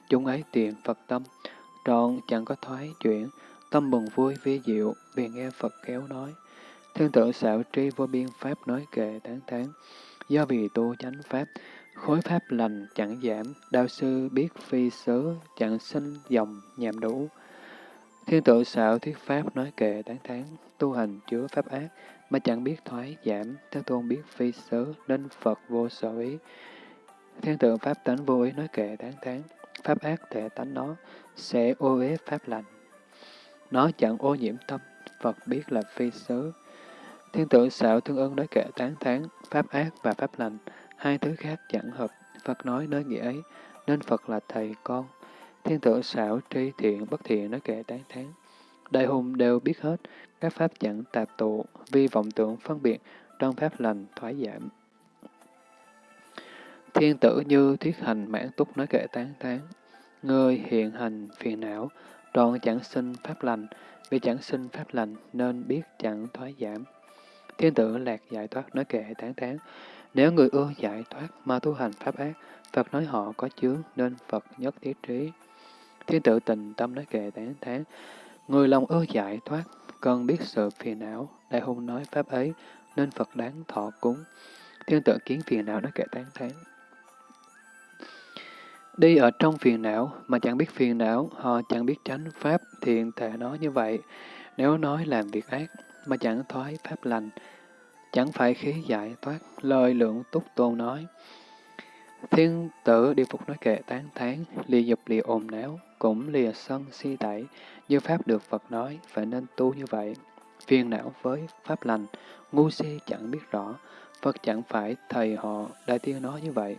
Chúng ấy tiền Phật tâm, trọn chẳng có thoái chuyển, tâm mừng vui vi diệu, vì nghe Phật kéo nói. Thiên tử xảo tri vô biên pháp nói kệ tán tháng. Do vì tu chánh pháp, khối pháp lành chẳng giảm, đạo sư biết phi sớ chẳng sinh dòng nhàm đủ. Thiên tự xạo thuyết pháp nói kệ tán thán tu hành chứa pháp ác, mà chẳng biết thoái giảm, Thế Tôn biết phi sớ nên Phật vô sở ý. Thiên tự pháp tánh vô ý nói kệ tán thán pháp ác thể tánh nó, sẽ ô uế pháp lành. Nó chẳng ô nhiễm tâm, Phật biết là phi sớ Thiên tự xạo thương ưng nói kệ tán thán pháp ác và pháp lành, hai thứ khác chẳng hợp, Phật nói nơi nghĩa ấy, nên Phật là thầy con. Thiên tử xảo tri thiện bất thiện nói kệ tán thán. Đại hùng đều biết hết, các pháp chẳng tạp tụ, vi vọng tưởng phân biệt, trong pháp lành thoái giảm. Thiên tử như thuyết hành mãn túc nói kệ tán thán Người hiện hành phiền não, trọn chẳng sinh pháp lành, vì chẳng sinh pháp lành nên biết chẳng thoái giảm. Thiên tử lạc giải thoát nói kệ tán tán. Nếu người ưa giải thoát mà tu hành pháp ác, Phật nói họ có chướng nên Phật nhất thiết trí. Thiên tự tình tâm nói kệ tán tán. Người lòng ưa giải thoát, cần biết sự phiền não, đại hùng nói pháp ấy, nên Phật đáng thọ cúng. Thiên tự kiến phiền não nói kệ tán tán. Đi ở trong phiền não mà chẳng biết phiền não, họ chẳng biết tránh pháp thiện thể nói như vậy. Nếu nói làm việc ác mà chẳng thoái pháp lành, chẳng phải khí giải thoát, lời lượng túc tôn nói. Thiên tử đi phục nói kệ tán thán, lìa dục lìa ồn náo, cũng lìa sân si tẩy, như Pháp được Phật nói, phải nên tu như vậy. Phiền não với Pháp lành, ngu si chẳng biết rõ, Phật chẳng phải thầy họ, Đại Tiên nói như vậy.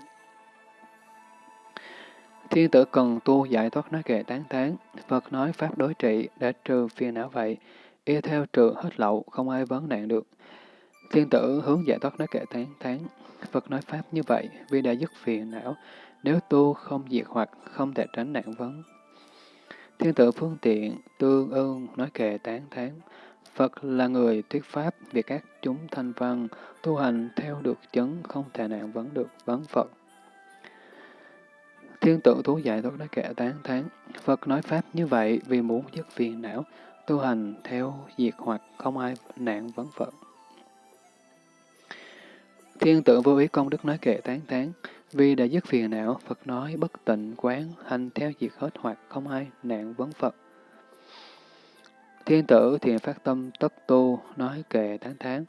Thiên tử cần tu giải thoát nói kệ tán thán, Phật nói Pháp đối trị để trừ phiền não vậy, y theo trừ hết lậu, không ai vấn nạn được. Thiên tử hướng giải thoát nói kệ tán tháng Phật nói Pháp như vậy vì đã dứt phiền não, nếu tu không diệt hoặc không thể tránh nạn vấn. Thiên tử phương tiện, tương ương, nói kệ tán tháng Phật là người thuyết Pháp vì các chúng thanh văn, tu hành theo được chứng không thể nạn vấn được vấn Phật. Thiên tử thú giải thoát nói kệ tán tháng Phật nói Pháp như vậy vì muốn dứt phiền não, tu hành theo diệt hoặc không ai nạn vấn Phật. Thiên tử vô ý công đức nói kệ tán tán, vì đã dứt phiền não, Phật nói bất tịnh quán, hành theo diệt hết hoặc không ai nạn vấn Phật. Thiên tử thiện phát tâm tất tu, nói kệ tán tán,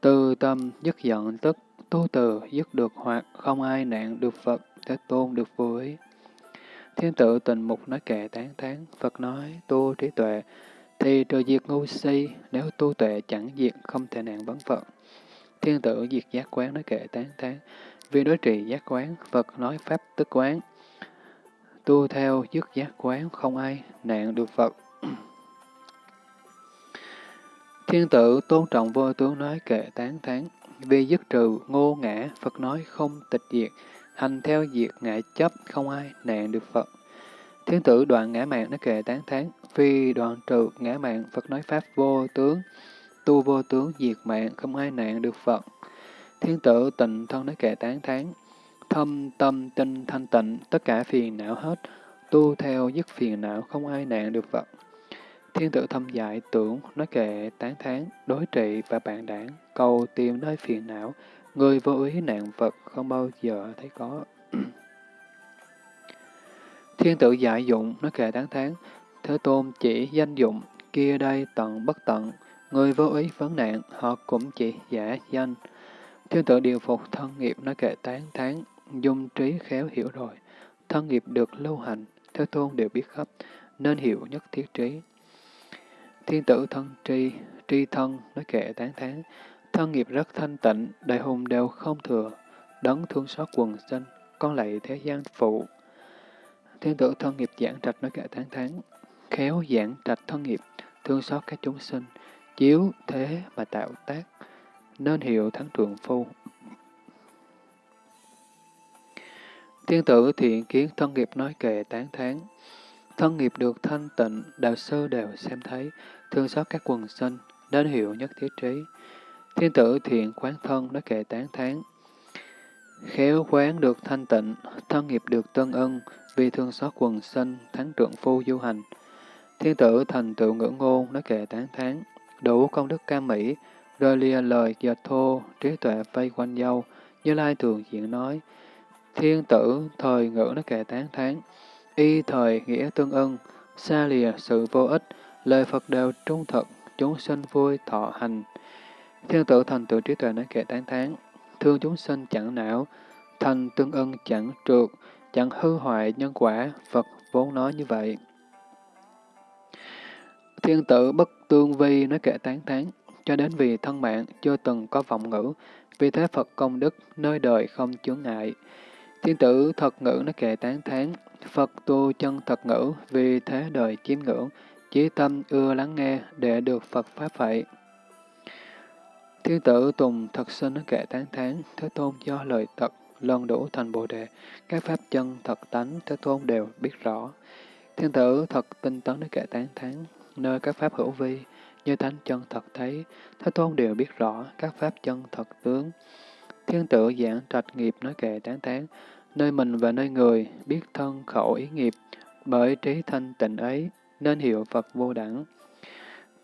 từ tâm dứt giận tức, tu từ dứt được hoặc không ai nạn được Phật, thế tôn được vô ý. Thiên tử tình mục nói kệ tán tán, Phật nói tu trí tuệ, thì trừ diệt ngu si, nếu tu tuệ chẳng diệt không thể nạn vấn Phật. Thiên tử diệt giác quán nói kệ tán tháng, Vì đối trị giác quán, Phật nói pháp tức quán. Tu theo dứt giác quán, không ai nạn được Phật. Thiên tử tôn trọng vô tướng nói kệ tán tháng, Vì dứt trừ ngô ngã, Phật nói không tịch diệt. Hành theo diệt ngã chấp, không ai nạn được Phật. Thiên tử đoạn ngã mạng nói kệ tán tháng, vì đoạn trừ ngã mạng, Phật nói pháp vô tướng tu vô tướng diệt mạng, không ai nạn được Phật. Thiên tử tịnh thân nói kệ tán thán, thâm tâm tinh thanh tịnh, tất cả phiền não hết, tu theo dứt phiền não, không ai nạn được Phật. Thiên tử thâm giải tưởng, nói kệ tán thán, đối trị và bạn đảng, cầu tìm nơi phiền não, người vô ý nạn Phật không bao giờ thấy có. Thiên tử giải dụng, nói kệ tán thán, Thế Tôn chỉ danh dụng, kia đây tận bất tận, Người vô ý vấn nạn, họ cũng chỉ giả danh. Thiên tự điều phục thân nghiệp nói kệ tán tháng dung trí khéo hiểu rồi. Thân nghiệp được lưu hành, thế tôn đều biết khắp, nên hiểu nhất thiết trí. Thiên tử thân tri, tri thân nói kệ tán tháng thân nghiệp rất thanh tịnh, đại hùng đều không thừa, đấng thương xót quần sinh, con lạy thế gian phụ. Thiên tử thân nghiệp giảng trạch nói kệ tán tháng khéo giảng trạch thân nghiệp, thương xót các chúng sinh, chiếu thế mà tạo tác, nên hiệu thắng trượng phu. Thiên tử thiện kiến thân nghiệp nói kệ tán thán. Thân nghiệp được thanh tịnh, đạo sư đều xem thấy, thương xót các quần sinh, nên hiệu nhất thiết trí. Thiên tử thiện quán thân nói kệ tán thán. Khéo quán được thanh tịnh, thân nghiệp được tân ân, vì thương xót quần sinh, thắng trượng phu du hành. Thiên tử thành tựu ngữ ngôn, nói kệ tán thán, đủ công đức ca mỹ, rơi lìa lời dệt thô, trí tuệ vây quanh dâu, như lai thường diện nói. Thiên tử thời ngữ nói kệ tán thán, y thời nghĩa tương ưng, xa lìa sự vô ích, lời Phật đều trung thực, chúng sinh vui thọ hành. Thiên tử thành tựu trí tuệ nói kệ tán thán, thương chúng sinh chẳng não, thành tương ưng chẳng trượt, chẳng hư hoại nhân quả, Phật vốn nói như vậy. Thiên tử bất tương vi nói kệ tán thán, cho đến vì thân mạng chưa từng có vọng ngữ, vì thế Phật công đức nơi đời không chướng ngại. Thiên tử thật ngữ nói kệ tán thán, Phật tu chân thật ngữ, vì thế đời chiếm ngưỡng, chí tâm ưa lắng nghe để được Phật Pháp vậy. Thiên tử Tùng thật sinh nói kệ tán thán, Thế Tôn do lời thật, lần đủ thành Bồ Đề, các Pháp chân thật tánh, Thế Tôn đều biết rõ. Thiên tử thật tinh tấn nói kệ tán thán, nơi các Pháp hữu vi, như tánh chân thật thấy, Thế Tôn đều biết rõ các Pháp chân thật tướng. Thiên tử giảng trạch nghiệp nói kệ tán tán, nơi mình và nơi người, biết thân khẩu ý nghiệp, bởi trí thanh tịnh ấy, nên hiệu Phật vô đẳng.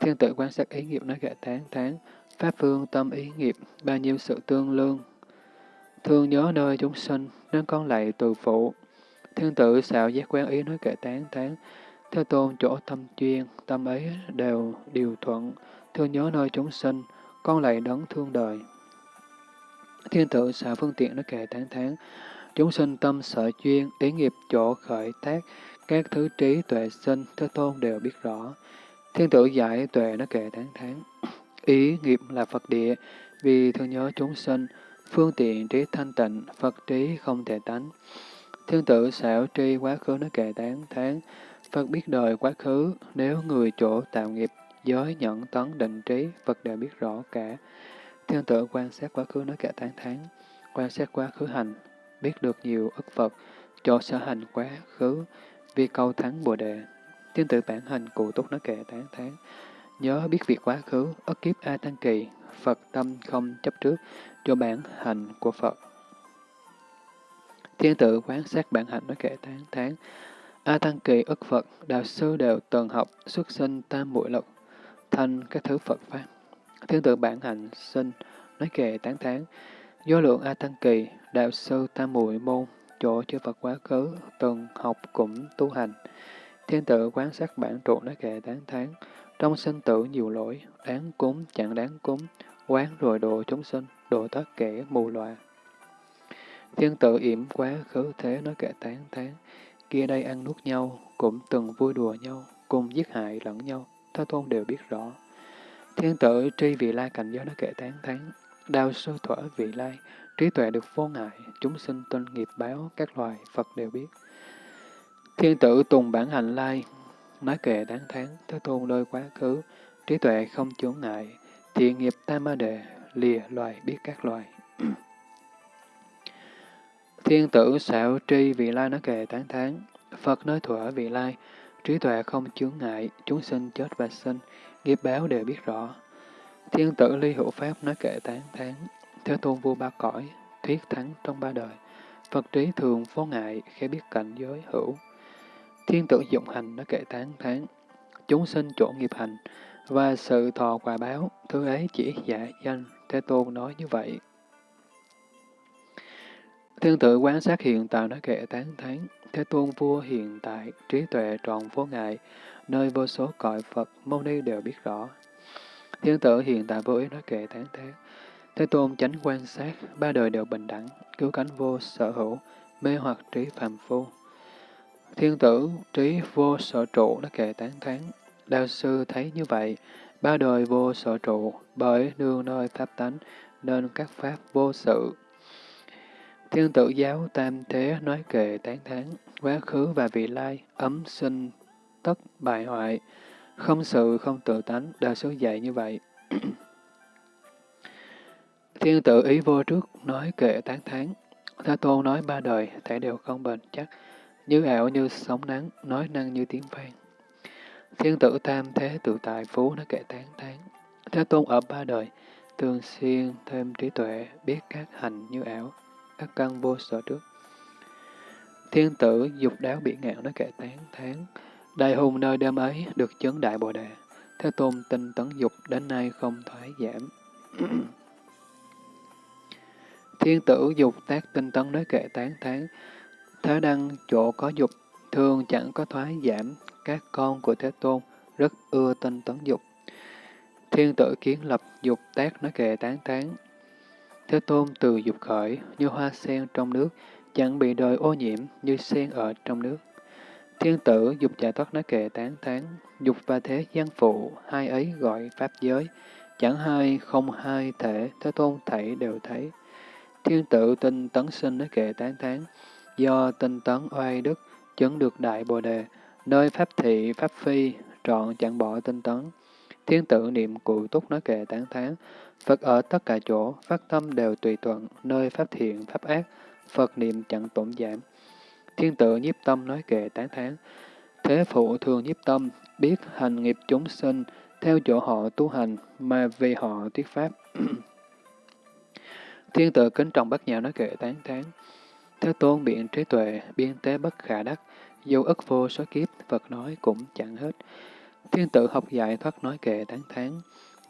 Thiên tử quan sát ý nghiệp nói kệ tán tán, Pháp phương tâm ý nghiệp, bao nhiêu sự tương lương. Thương nhớ nơi chúng sinh, nên con lạy từ phụ. Thiên tử xạo giác quan ý nói kệ tán tán, Thế tôn chỗ tâm chuyên, tâm ấy đều điều thuận, thương nhớ nơi chúng sinh, con lại đấng thương đời. Thiên tử xạ phương tiện nó kệ tháng tháng chúng sinh tâm sở chuyên, ý nghiệp chỗ khởi tác, các thứ trí tuệ sinh, Thế tôn đều biết rõ. Thiên tử giải tuệ nó kệ tháng tháng ý nghiệp là Phật địa, vì thương nhớ chúng sinh, phương tiện trí thanh tịnh, Phật trí không thể tánh. Thiên tử xảo tri quá khứ nó kệ tháng tháng Phật biết đời quá khứ, nếu người chỗ tạo nghiệp, giới nhẫn tấn định trí, Phật đều biết rõ cả. Thiên tử quan sát quá khứ nói cả tháng tháng, quan sát quá khứ hành, biết được nhiều ức Phật, chỗ sở hành quá khứ, vì câu thắng Bồ Đề. Thiên tử bản hành cụ túc nói kệ tháng tháng, nhớ biết việc quá khứ, ức kiếp A Tăng Kỳ, Phật tâm không chấp trước, cho bản hành của Phật. Thiên tử quan sát bản hành nói kệ tháng tháng, A Tăng Kỳ ức Phật, đạo sư đều từng học, xuất sinh tam muội lục thành các thứ Phật Pháp. Thiên tự bản hạnh sinh, nói kệ tán tháng. do lượng A Tăng Kỳ, đạo sư tam muội môn, chỗ chư Phật quá khứ, từng học cũng tu hành. Thiên tự quán sát bản trụ nói kệ tán tháng. trong sinh tử nhiều lỗi, đáng cúng chẳng đáng cúng, quán rồi độ chúng sinh, độ tất kẻ mù loà. Thiên tự yểm quá khứ thế nói kệ tán tháng kia đây ăn nuốt nhau, cũng từng vui đùa nhau, cùng giết hại lẫn nhau, Thế Tôn đều biết rõ. Thiên tử tri vị lai cảnh giới đã kể tán tháng đào sơ thuở vị lai, trí tuệ được vô ngại, chúng sinh tinh nghiệp báo, các loài Phật đều biết. Thiên tử tùng bản hành lai, nói kệ đáng tháng Thế Tôn lôi quá khứ, trí tuệ không chướng ngại, thiện nghiệp tam ma đề, lìa loài biết các loài. Thiên tử xảo tri vị lai nó kệ tán thán, Phật nói thuở vị lai, trí tuệ không chướng ngại, chúng sinh chết và sinh, nghiệp báo đều biết rõ. Thiên tử ly hữu pháp nói kệ tán thán, thế tôn vua ba cõi, thuyết thắng trong ba đời. Phật trí thường vô ngại, khi biết cảnh giới hữu. Thiên tử dụng hành nói kệ tán thán, chúng sinh chỗ nghiệp hành, và sự thọ quả báo, thứ ấy chỉ giả danh, Thế Tôn nói như vậy. Thiên tự quán sát hiện tại nói kệ tán thán, Thế Tôn vua hiện tại, trí tuệ tròn vô ngại, nơi vô số cõi Phật, mâu ni đều biết rõ. Thiên tử hiện tại vô ý nói kệ tán thán, Thế Tôn chánh quan sát, ba đời đều bình đẳng, cứu cánh vô sở hữu, mê hoặc trí phàm phu. Thiên tử trí vô sở trụ nói kệ tán thán, Đạo sư thấy như vậy, ba đời vô sở trụ, bởi nương nơi pháp tánh, nên các pháp vô sự, Thiên tử giáo tam thế nói kệ tán thán, quá khứ và vị lai, ấm sinh, tất bại hoại, không sự không tự tánh, đa số dạy như vậy. Thiên tử ý vô trước nói kệ tán thán, Thế Tôn nói ba đời, thể đều không bền chắc, như ảo như sóng nắng, nói năng như tiếng vang. Thiên tử tam thế tự tại phú nói kệ tán thán, Thế Tôn ở ba đời, thường xuyên thêm trí tuệ, biết các hành như ảo, các căn vô sở trước. Thiên tử dục đáo bị ngạn nói kệ tán tháng Đại hùng nơi đêm ấy được chấn đại bồ đề. Thế Tôn tinh tấn dục đến nay không thoái giảm. Thiên tử dục tác tinh tấn nói kệ tán tháng Thế đăng chỗ có dục, thường chẳng có thoái giảm. Các con của Thế Tôn rất ưa tinh tấn dục. Thiên tử kiến lập dục tác nói kệ tán tháng Thế Tôn từ dục khởi, như hoa sen trong nước, chẳng bị đời ô nhiễm như sen ở trong nước. Thiên tử dục giải thoát nói kệ tán tháng dục và thế gian phụ, hai ấy gọi pháp giới, chẳng hai không hai thể, thế tôn thảy đều thấy. Thiên tử tinh tấn sinh nói kệ tán tháng do tinh tấn oai đức, chứng được đại bồ đề, nơi pháp thị, pháp phi, trọn chẳng bỏ tinh tấn. Thiên tử niệm cụ túc nói kệ tán tháng Phật ở tất cả chỗ, phát tâm đều tùy thuận, nơi pháp thiện, pháp ác, Phật niệm chẳng tổn giảm. Thiên tự nhiếp tâm nói kệ tán thán. Thế phụ thường nhiếp tâm, biết hành nghiệp chúng sinh, theo chỗ họ tu hành, mà vì họ thuyết pháp. Thiên tự kính trọng bất nhạo nói kệ tán thán. Thế tôn biện trí tuệ, biên tế bất khả đắc, dù ức vô số kiếp, Phật nói cũng chẳng hết. Thiên tự học dạy thoát nói kệ tán thán.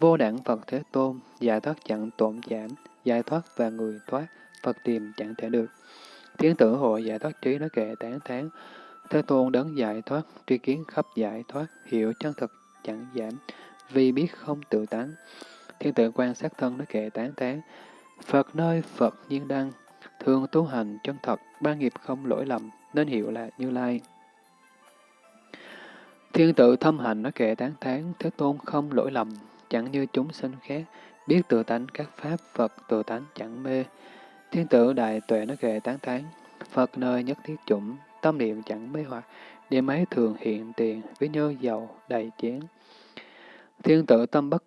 Vô đẳng Phật Thế Tôn, giải thoát chẳng tổn giảm, giải thoát và người thoát, Phật tìm chẳng thể được. Thiên tử hội giải thoát trí nói kệ tán tháng, Thế tôn đấng giải thoát, tri kiến khắp giải thoát, hiểu chân thực chẳng giảm, vì biết không tự tán. Thiên tử quan sát thân nói kệ tán tán Phật nơi Phật nhiên đăng, thường tu hành chân thật, ba nghiệp không lỗi lầm, nên hiểu là Như Lai. Thiên tự thâm hành nói kệ tán tháng, Thế Tôn không lỗi lầm, chẳng như chúng sinh khác, biết tự tánh các pháp Phật tự tánh chẳng mê. Thiên tử đại tuệ nó kệ tán thán, Phật nơi nhất thiết chủng, tâm niệm chẳng mê hoặc, điểm ấy thường hiện tiền, ví như dầu đầy chén. Thiên tử tâm bất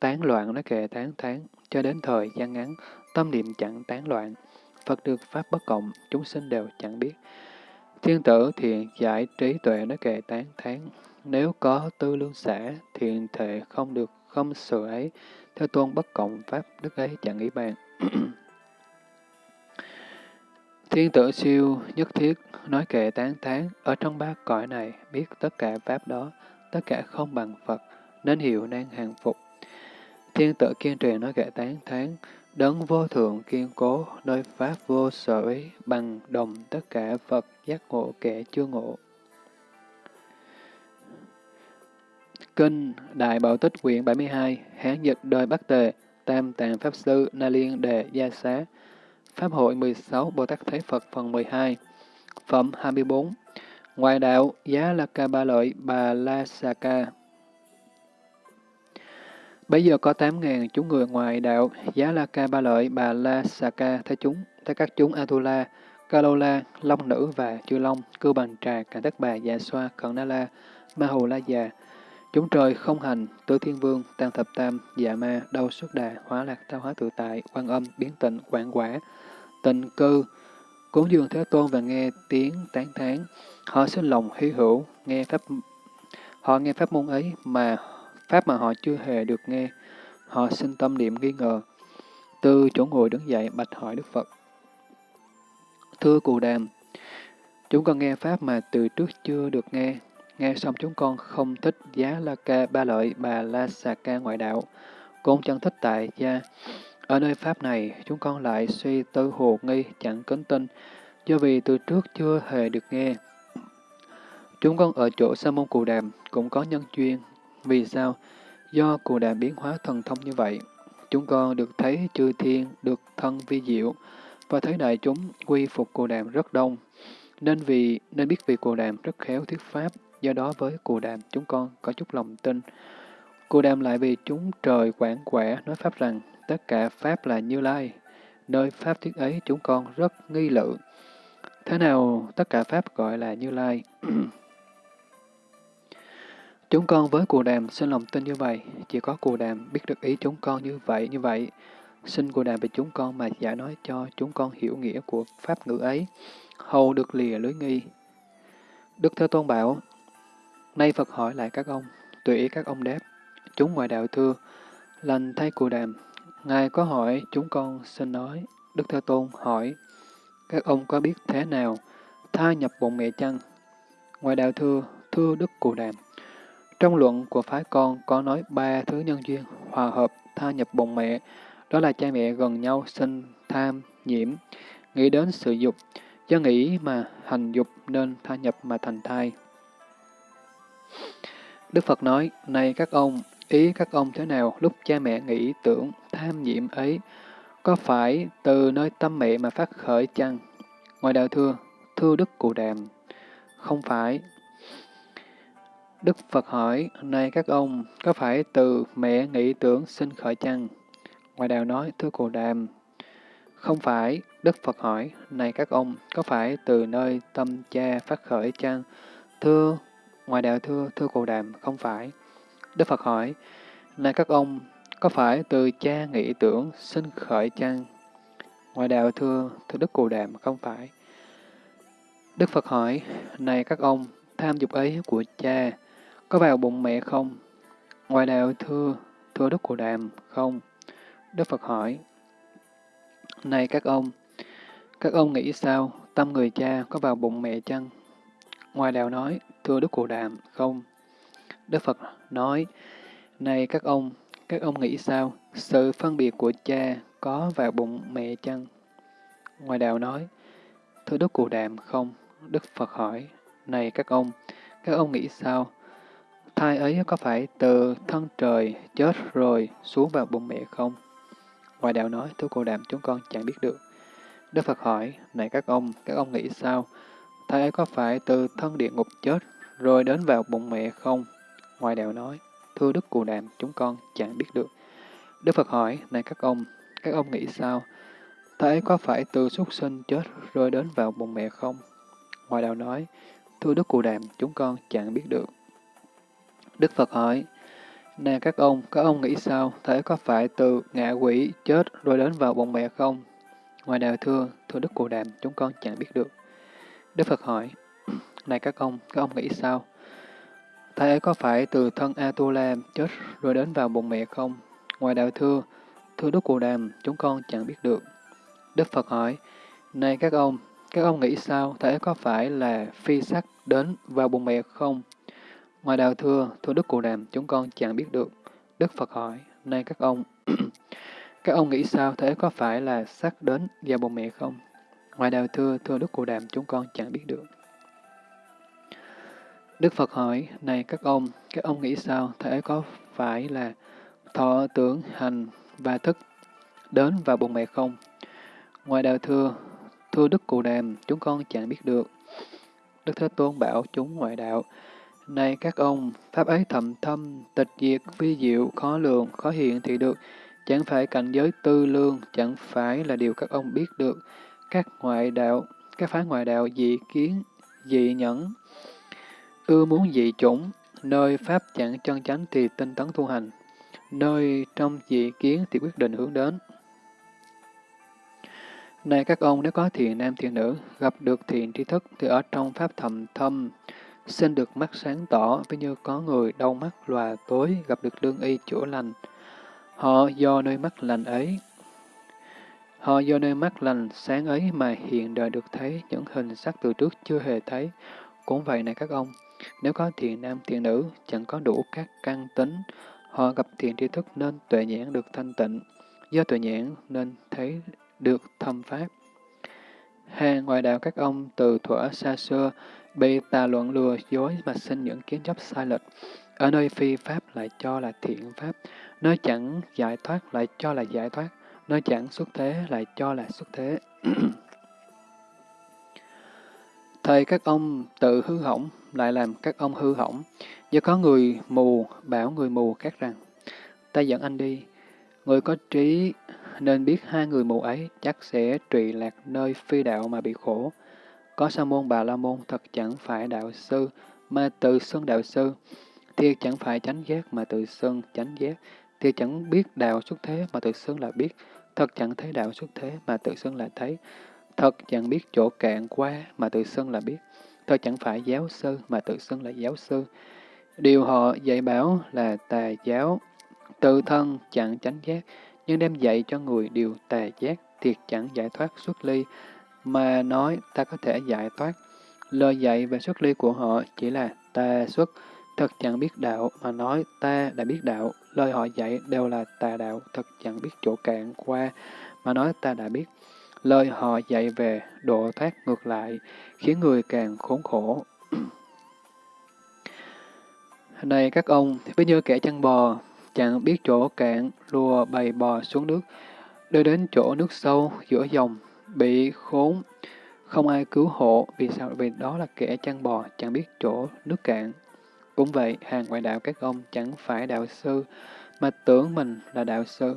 tán loạn nó kệ tán thán, cho đến thời gian ngắn, tâm niệm chẳng tán loạn. Phật được pháp bất cộng, chúng sinh đều chẳng biết. Thiên tử thiện giải trí tuệ nó kệ tán thán, nếu có tư lương xã, thiện thể không được không sự ấy, theo tôn bất cộng pháp đức ấy chẳng nghĩ bàn. Thiên tử siêu nhất thiết nói kệ tán thán ở trong ba cõi này biết tất cả pháp đó, tất cả không bằng Phật, nên hiểu nan hàng phục. Thiên tử kiên trì nói kệ tán thán đấng vô thượng kiên cố, nơi pháp vô sở ý, bằng đồng tất cả Phật giác ngộ kẻ chưa ngộ. Kinh Đại Bảo Tích quyển 72, Hán dịch đời Bắc Tề, Tam Tạng Pháp Sư Na Liên Đề Gia Xá, Pháp hội 16 Bồ Tát thế Phật phần 12 Phẩm 24 Ngoài đạo, giá la ca ba lợi bà la sa ca. Bây giờ có 8.000 chúng người ngoài đạo, giá la ca ba lợi bà la sa ca thế chúng, thế các chúng Atula, Kalola, Long Nữ và Chư Long, Cư Bằng Trà, Cả Tất Bà, Dạ Xoa, Cận Na La, Ma Hù La Già, Chúng trời không hành, tứ thiên vương, tăng thập tam, dạ ma, đau xuất đà, hóa lạc tao hóa tự tại, quan âm, biến tịnh, quảng quả, tình cư, cúng dường Thế Tôn và nghe tiếng tán thán. Họ sinh lòng hy hữu, nghe pháp họ nghe pháp môn ấy mà pháp mà họ chưa hề được nghe. Họ sinh tâm niệm nghi ngờ. Từ chỗ ngồi đứng dậy bạch hỏi Đức Phật. Thưa Cù Đàm, chúng con nghe pháp mà từ trước chưa được nghe, Nghe xong chúng con không thích giá la ca ba lợi bà la xà ca ngoại đạo, cũng chẳng thích tại gia. Ở nơi Pháp này, chúng con lại suy tư hồ nghi, chẳng kính tin, do vì từ trước chưa hề được nghe. Chúng con ở chỗ Sa môn Cù Đàm cũng có nhân duyên. Vì sao? Do Cù Đàm biến hóa thần thông như vậy. Chúng con được thấy chư thiên, được thân vi diệu, và thấy đại chúng quy phục Cù Đàm rất đông. Nên vì nên biết vì Cù Đàm rất khéo thuyết pháp, Do đó với cù đàm chúng con có chút lòng tin. Cù đàm lại vì chúng trời quảng quẻ nói Pháp rằng tất cả Pháp là Như Lai. Nơi Pháp thuyết ấy chúng con rất nghi lự. Thế nào tất cả Pháp gọi là Như Lai? chúng con với cù đàm xin lòng tin như vậy, chỉ có cù đàm biết được ý chúng con như vậy, như vậy. Xin cù đàm về chúng con mà giải nói cho chúng con hiểu nghĩa của Pháp ngữ ấy, hầu được lìa lưới nghi. Đức Thế Tôn bảo, Nay Phật hỏi lại các ông, tùy ý các ông đáp. Chúng ngoại đạo thưa, lành thay cù đàm. Ngài có hỏi, chúng con xin nói. Đức Thế Tôn hỏi, các ông có biết thế nào? Tha nhập bụng mẹ chăng? Ngoại đạo thưa, thưa Đức Cù Đàm. Trong luận của phái con có nói ba thứ nhân duyên, hòa hợp, tha nhập bụng mẹ, đó là cha mẹ gần nhau sinh, tham, nhiễm, nghĩ đến sự dục, do nghĩ mà hành dục nên tha nhập mà thành thai. Đức Phật nói, này các ông, ý các ông thế nào lúc cha mẹ nghĩ tưởng tham nhiễm ấy, có phải từ nơi tâm mẹ mà phát khởi chăng? Ngoài đạo thưa, thưa Đức Cụ Đàm, không phải. Đức Phật hỏi, này các ông, có phải từ mẹ nghĩ tưởng sinh khởi chăng? Ngoài đạo nói, thưa Cụ Đàm, không phải. Đức Phật hỏi, này các ông, có phải từ nơi tâm cha phát khởi chăng? Thưa, ngoài đạo thưa, thưa Cụ Đàm, không phải. Đức Phật hỏi, này các ông, có phải từ cha nghĩ tưởng sinh khởi chăng? Ngoài đạo thưa, thưa Đức Cụ Đàm, không phải. Đức Phật hỏi, này các ông, tham dục ấy của cha, có vào bụng mẹ không? Ngoài đạo thưa, thưa Đức Cụ Đàm, không. Đức Phật hỏi, này các ông, các ông nghĩ sao, tâm người cha có vào bụng mẹ chăng? Ngoài đạo nói, thưa Đức Cụ Đàm, không. Đức Phật nói, này các ông, các ông nghĩ sao, sự phân biệt của cha có vào bụng mẹ chăng? Ngoài đạo nói, thưa Đức Cụ Đàm, không. Đức Phật hỏi, này các ông, các ông nghĩ sao, thai ấy có phải từ thân trời chết rồi xuống vào bụng mẹ không? Ngoài đạo nói, thưa Cụ Đàm, chúng con chẳng biết được. Đức Phật hỏi, này các ông, các ông nghĩ sao, thai ấy có phải từ thân địa ngục chết rồi đến vào bụng mẹ không? Ngoài đạo nói, thưa Đức Cù Đàm, chúng con chẳng biết được. Đức Phật hỏi, này các ông, các ông nghĩ sao? Thế có phải từ xuất sinh chết rồi đến vào bụng mẹ không? Ngoài đạo nói, thưa Đức Cù Đàm, chúng con chẳng biết được. Đức Phật hỏi, nè các ông, các ông nghĩ sao? Thế có phải từ ngạ quỷ chết rồi đến vào bụng mẹ không? Ngoài đạo thưa, thưa Đức Cù Đàm, chúng con chẳng biết được. Đức Phật hỏi, này các ông, các ông nghĩ sao? Thế có phải từ thân Atula chết rồi đến vào bụng mẹ không? Ngoài đạo thưa, thưa Đức Cù Đàm, chúng con chẳng biết được. Đức Phật hỏi, này các ông, các ông nghĩ sao? Thế có phải là phi sắc đến vào bụng mẹ không? Ngoài đạo thưa, thưa Đức Cù Đàm, chúng con chẳng biết được. Đức Phật hỏi, này các ông, các ông nghĩ sao? Thế có phải là sắc đến vào bụng mẹ không? Ngoài đạo thưa, thưa Đức Cù Đàm, chúng con chẳng biết được. Đức Phật hỏi, này các ông, các ông nghĩ sao? Thể có phải là thọ tưởng hành và thức đến và bụng mẹ không? Ngoài đạo thưa, thưa Đức Cụ Đàm, chúng con chẳng biết được. Đức Thế Tôn bảo chúng ngoại đạo, này các ông, pháp ấy thầm thâm, tịch diệt, vi diệu, khó lường, khó hiện thì được, chẳng phải cảnh giới tư lương, chẳng phải là điều các ông biết được. Các ngoại đạo, các phái ngoại đạo dị kiến, dị nhẫn, ưa muốn dị chủng, nơi pháp chẳng chân chánh thì tinh tấn tu hành, nơi trong dị kiến thì quyết định hướng đến. Này các ông, nếu có thiện nam thiện nữ, gặp được thiện tri thức thì ở trong pháp thầm thâm, xin được mắt sáng tỏ, ví như có người đau mắt lòa tối, gặp được lương y chữa lành. Họ do nơi mắt lành ấy, họ do nơi mắt lành sáng ấy mà hiện đời được thấy những hình sắc từ trước chưa hề thấy. Cũng vậy này các ông, nếu có thiện nam thiện nữ, chẳng có đủ các căn tính, họ gặp thiện tri thức nên tuệ nhãn được thanh tịnh, do tuệ nhãn nên thấy được thâm pháp. Hàng ngoại đạo các ông từ thuở xa xưa bị tà luận lừa dối mà sinh những kiến chấp sai lệch. Ở nơi phi pháp lại cho là thiện pháp, nơi chẳng giải thoát lại cho là giải thoát, nơi chẳng xuất thế lại cho là xuất thế. Thầy các ông tự hư hỏng, lại làm các ông hư hỏng. Do có người mù bảo người mù khác rằng, ta dẫn anh đi. Người có trí nên biết hai người mù ấy chắc sẽ trụy lạc nơi phi đạo mà bị khổ. Có sa môn bà la môn thật chẳng phải đạo sư, mà tự xưng đạo sư. Thiệt chẳng phải chánh giác mà tự xưng chánh giác. Thiệt chẳng biết đạo xuất thế mà tự xưng là biết. Thật chẳng thấy đạo xuất thế mà tự xưng là thấy. Thật chẳng biết chỗ cạn qua mà tự xưng là biết. Thật chẳng phải giáo sư mà tự xưng là giáo sư. Điều họ dạy bảo là tà giáo, tự thân chẳng chánh giác, nhưng đem dạy cho người điều tà giác, thiệt chẳng giải thoát xuất ly, mà nói ta có thể giải thoát. Lời dạy về xuất ly của họ chỉ là tà xuất, thật chẳng biết đạo, mà nói ta đã biết đạo, lời họ dạy đều là tà đạo, thật chẳng biết chỗ cạn qua, mà nói ta đã biết. Lời họ dạy về độ thoát ngược lại, khiến người càng khốn khổ. Này các ông, ví như kẻ chăn bò, chẳng biết chỗ cạn, lùa bầy bò xuống nước, đưa đến chỗ nước sâu, giữa dòng, bị khốn, không ai cứu hộ, vì sao? Vì đó là kẻ chăn bò, chẳng biết chỗ nước cạn. Cũng vậy, hàng ngoại đạo các ông chẳng phải đạo sư, mà tưởng mình là đạo sư.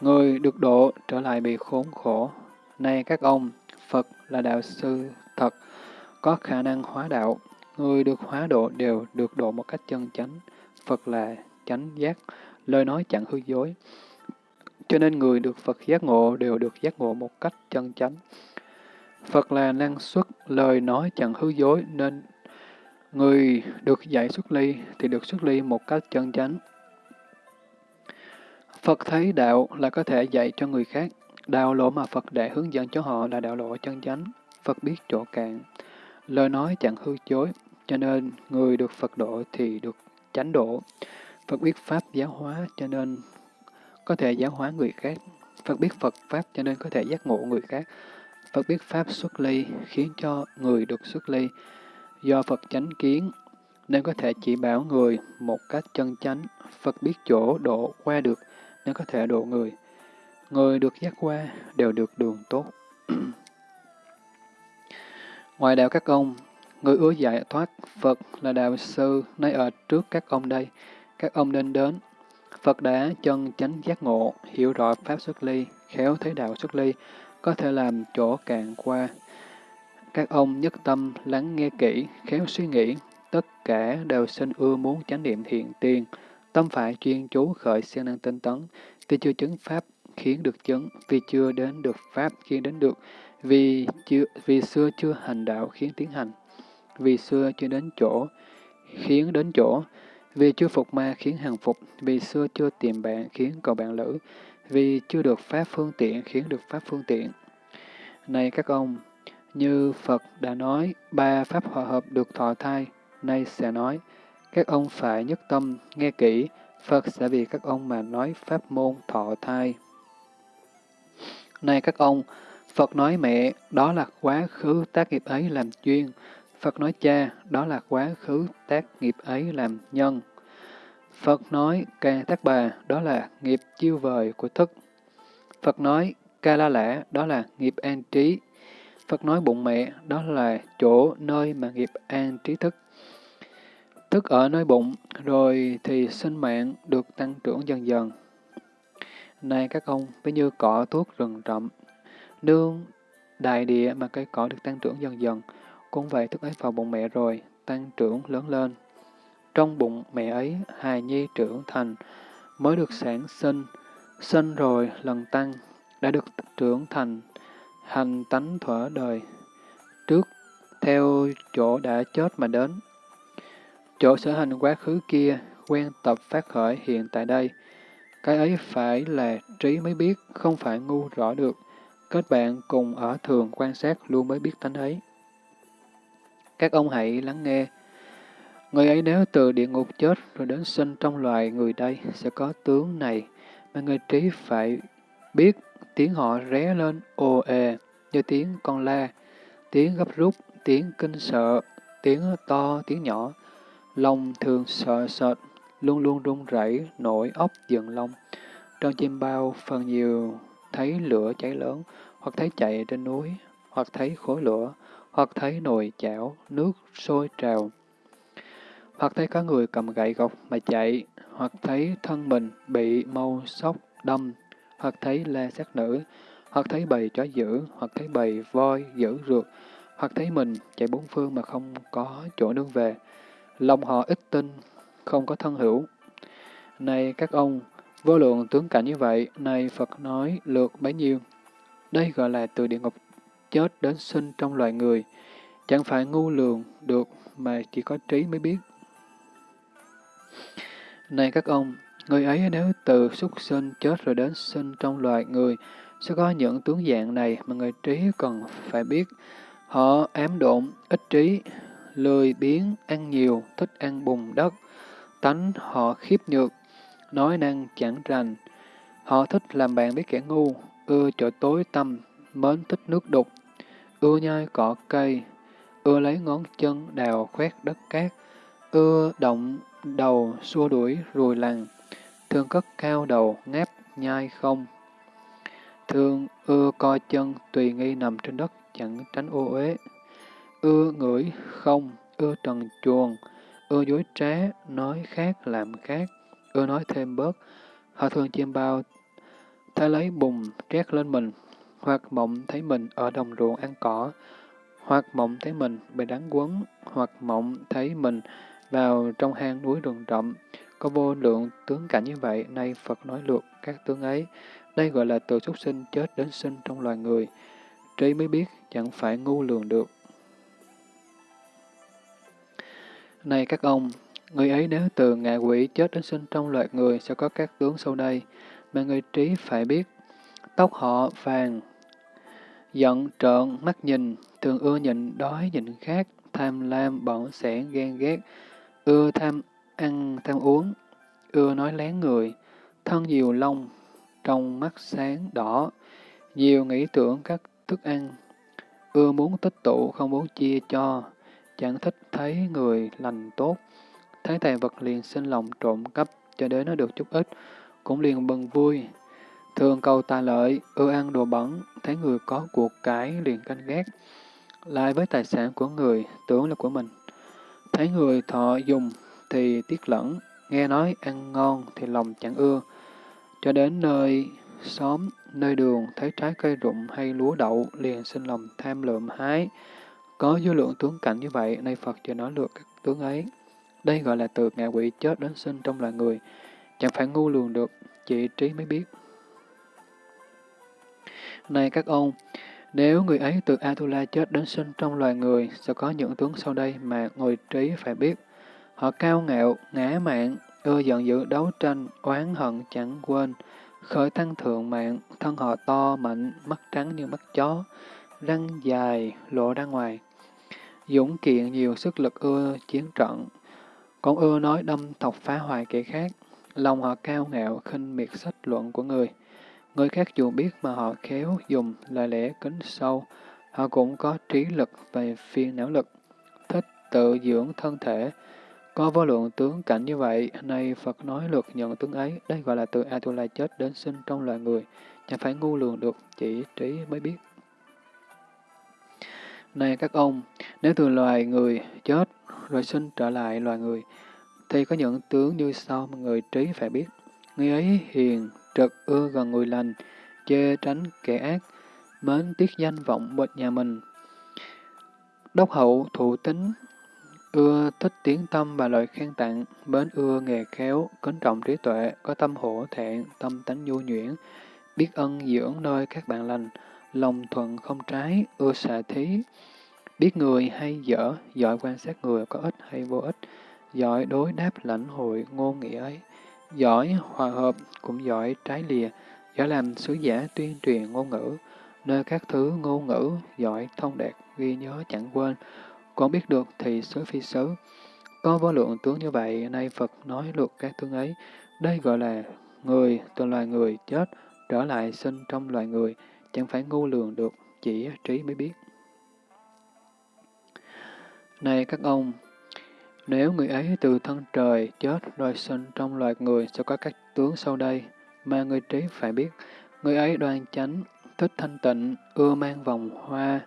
Người được độ trở lại bị khốn khổ. Này các ông, Phật là đạo sư thật, có khả năng hóa đạo. Người được hóa độ đều được độ một cách chân chánh. Phật là chánh giác, lời nói chẳng hư dối. Cho nên người được Phật giác ngộ đều được giác ngộ một cách chân chánh. Phật là năng suất, lời nói chẳng hư dối, nên người được dạy xuất ly thì được xuất ly một cách chân chánh. Phật thấy đạo là có thể dạy cho người khác. Đạo lộ mà Phật đã hướng dẫn cho họ là đạo lộ chân chánh. Phật biết chỗ cạn. Lời nói chẳng hư chối, cho nên người được Phật độ thì được chánh độ. Phật biết Pháp giáo hóa, cho nên có thể giáo hóa người khác. Phật biết Phật Pháp, cho nên có thể giác ngộ người khác. Phật biết Pháp xuất ly, khiến cho người được xuất ly. Do Phật chánh kiến, nên có thể chỉ bảo người một cách chân chánh. Phật biết chỗ độ qua được, nên có thể độ người. Người được giác qua đều được đường tốt. Ngoài đạo các ông, người ưa giải thoát, Phật là đạo sư, nay ở trước các ông đây. Các ông nên đến. Phật đã chân chánh giác ngộ, hiểu rõ Pháp xuất ly, khéo thấy đạo xuất ly, có thể làm chỗ cạn qua. Các ông nhất tâm lắng nghe kỹ, khéo suy nghĩ, tất cả đều sinh ưa muốn chánh niệm thiện tiền, tâm phải chuyên chú khởi siêng năng tinh tấn, thì chưa chứng Pháp khiến được chứng, vì chưa đến được Pháp khiến đến được, vì, chưa, vì xưa chưa hành đạo khiến tiến hành, vì xưa chưa đến chỗ khiến đến chỗ, vì chưa phục ma khiến hàng phục, vì xưa chưa tìm bạn khiến cầu bạn lữ, vì chưa được Pháp phương tiện khiến được Pháp phương tiện. Này các ông, như Phật đã nói, ba Pháp hòa hợp được thọ thai, nay sẽ nói, các ông phải nhất tâm, nghe kỹ, Phật sẽ vì các ông mà nói Pháp môn thọ thai. Này các ông, Phật nói mẹ, đó là quá khứ tác nghiệp ấy làm duyên. Phật nói cha, đó là quá khứ tác nghiệp ấy làm nhân. Phật nói ca tác bà, đó là nghiệp chiêu vời của thức. Phật nói ca la lã, đó là nghiệp an trí. Phật nói bụng mẹ, đó là chỗ nơi mà nghiệp an trí thức. Thức ở nơi bụng, rồi thì sinh mạng được tăng trưởng dần dần. Này các ông, ví như cỏ thuốc rừng rậm, nương đại địa mà cây cỏ được tăng trưởng dần dần, cũng vậy thức ấy vào bụng mẹ rồi, tăng trưởng lớn lên. Trong bụng mẹ ấy, hài nhi trưởng thành, mới được sản sinh, sinh rồi lần tăng, đã được trưởng thành, hành tánh thuở đời. Trước, theo chỗ đã chết mà đến. Chỗ sở hành quá khứ kia, quen tập phát khởi hiện tại đây. Cái ấy phải là trí mới biết, không phải ngu rõ được. Kết bạn cùng ở thường quan sát luôn mới biết tánh ấy. Các ông hãy lắng nghe, Người ấy nếu từ địa ngục chết rồi đến sinh trong loài người đây sẽ có tướng này, mà người trí phải biết tiếng họ ré lên ồ ề như tiếng con la, tiếng gấp rút, tiếng kinh sợ, tiếng to, tiếng nhỏ. Lòng thường sợ sệt, luôn luôn run rẩy, nổi ốc dựng lông. Trong chim bao phần nhiều thấy lửa cháy lớn, hoặc thấy chạy trên núi, hoặc thấy khối lửa, hoặc thấy nồi chảo, nước sôi trào hoặc thấy có người cầm gậy gộc mà chạy, hoặc thấy thân mình bị mâu sóc đâm, hoặc thấy la sát nữ, hoặc thấy bầy chó dữ, hoặc thấy bầy voi dữ rượt, hoặc thấy mình chạy bốn phương mà không có chỗ nương về. Lòng họ ít tin, không có thân hữu. Này các ông, vô lượng tướng cảnh như vậy, này Phật nói lượt bấy nhiêu. Đây gọi là từ địa ngục chết đến sinh trong loài người. Chẳng phải ngu lường được mà chỉ có trí mới biết. Này các ông, người ấy nếu từ xuất sinh chết rồi đến sinh trong loài người, sẽ có những tướng dạng này mà người trí cần phải biết. Họ ám độn, ít trí, lười biếng, ăn nhiều, thích ăn bùn đất. Tánh họ khiếp nhược, nói năng chẳng rành. Họ thích làm bạn với kẻ ngu, ưa chỗ tối tăm, mến thích nước đục, ưa nhai cỏ cây, ưa lấy ngón chân đào khoét đất cát, ưa động đầu xua đuổi rùi lằn, thường cất cao đầu ngáp nhai không. Thường ưa co chân tùy nghi nằm trên đất chẳng tránh ô uế. Ưa ngửi không, ưa trần chuồng, ưa dối trá, nói khác làm khác, ưa nói thêm bớt. Họ thường chiêm bao, thấy lấy bùn trét lên mình, hoặc mộng thấy mình ở đồng ruộng ăn cỏ, hoặc mộng thấy mình bị đánh quấn, hoặc mộng thấy mình vào trong hang núi rừng rậm. Có vô lượng tướng cảnh như vậy, nay Phật nói lượt các tướng ấy. Đây gọi là từ súc sinh chết đến sinh trong loài người. Trí mới biết, chẳng phải ngu lường được. Này các ông, người ấy nếu từ ngạ quỷ chết đến sinh trong loài người sẽ có các tướng sau đây, mà người trí phải biết. Tóc họ vàng, giận trợn, mắt nhìn, thường ưa nhịn đói nhịn khát, tham lam, bỏng sẻn, ghen ghét, ưa tham ăn, tham uống, ưa nói lén người, thân nhiều lông, trong mắt sáng đỏ, nhiều nghĩ tưởng các thức ăn, ưa muốn tích tụ, không muốn chia cho, chẳng thích thấy người lành tốt, thấy tài vật liền sinh lòng trộm cắp, cho đến nó được chút ít, cũng liền bần vui. Thường cầu tài lợi, ưa ăn đồ bẩn, thấy người có cuộc cải liền canh ghét, lại với tài sản của người, tưởng là của mình. Thấy người thọ dùng thì tiếc lẫn, nghe nói ăn ngon thì lòng chẳng ưa. Cho đến nơi xóm, nơi đường, thấy trái cây rụng hay lúa đậu, liền sinh lòng tham lượm hái. Có vô lượng tướng cảnh như vậy, nay Phật cho nói lược các tướng ấy. Đây gọi là từ ngạ quỷ chết đến sinh trong loài người. Chẳng phải ngu lường được, chỉ trí mới biết. Này các ông, nếu người ấy từ Atula chết đến sinh trong loài người, sẽ có những tướng sau đây mà người trí phải biết. Họ cao ngạo, ngã mạng, ưa giận dữ đấu tranh, oán hận chẳng quên, khởi tăng thượng mạng, thân họ to, mạnh, mắt trắng như mắt chó, răng dài, lộ ra ngoài. Dũng kiện nhiều sức lực ưa chiến trận, còn ưa nói đâm thọc phá hoại kẻ khác, lòng họ cao ngạo, khinh miệt sách luận của người. Người khác dù biết mà họ khéo dùng lời lẽ kính sâu, họ cũng có trí lực về phiên não lực, thích tự dưỡng thân thể. Có vô lượng tướng cảnh như vậy, nay Phật nói luật nhận tướng ấy, đây gọi là từ Atula chết đến sinh trong loài người, chẳng phải ngu lường được, chỉ trí mới biết. Này các ông, nếu từ loài người chết rồi sinh trở lại loài người, thì có những tướng như sau mà người trí phải biết. Người ấy hiền, trực ưa gần người lành, chê tránh kẻ ác, mến tiếc danh vọng bệnh nhà mình. Đốc hậu thụ tính, ưa thích tiếng tâm và lời khen tặng, mến ưa nghề khéo, kính trọng trí tuệ, có tâm hổ thẹn, tâm tánh nhu nhuyễn, biết ân dưỡng nơi các bạn lành, lòng thuận không trái, ưa xạ thí, biết người hay dở, giỏi quan sát người có ích hay vô ích, giỏi đối đáp lãnh hội ngôn nghĩa ấy. Giỏi hòa hợp, cũng giỏi trái lìa, giỏi làm sứ giả tuyên truyền ngôn ngữ, nơi các thứ ngôn ngữ, giỏi thông đạt, ghi nhớ chẳng quên, còn biết được thì xứ phi xứ. Có vô lượng tướng như vậy, nay Phật nói luật các tướng ấy, đây gọi là người từ loài người chết, trở lại sinh trong loài người, chẳng phải ngu lường được, chỉ trí mới biết. Này các ông, nếu người ấy từ thân trời chết rồi sinh trong loài người sẽ có các tướng sau đây, mà người trí phải biết. Người ấy đoan chánh, thích thanh tịnh, ưa mang vòng hoa,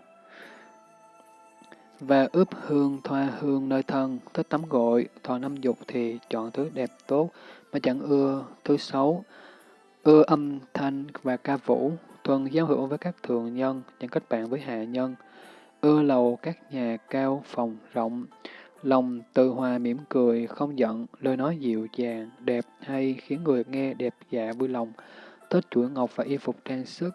và ướp hương thoa hương nơi thân, thích tắm gội, thọ năm dục thì chọn thứ đẹp tốt, mà chẳng ưa thứ xấu, ưa âm thanh và ca vũ, Vâng, thuần giao hữu với các thường nhân, chẳng kết bạn với hạ nhân, ưa lầu các nhà cao phòng rộng, Lòng từ hòa mỉm cười, không giận, lời nói dịu dàng, đẹp hay khiến người nghe đẹp dạ vui lòng, thích chuỗi ngọc và y phục trang sức.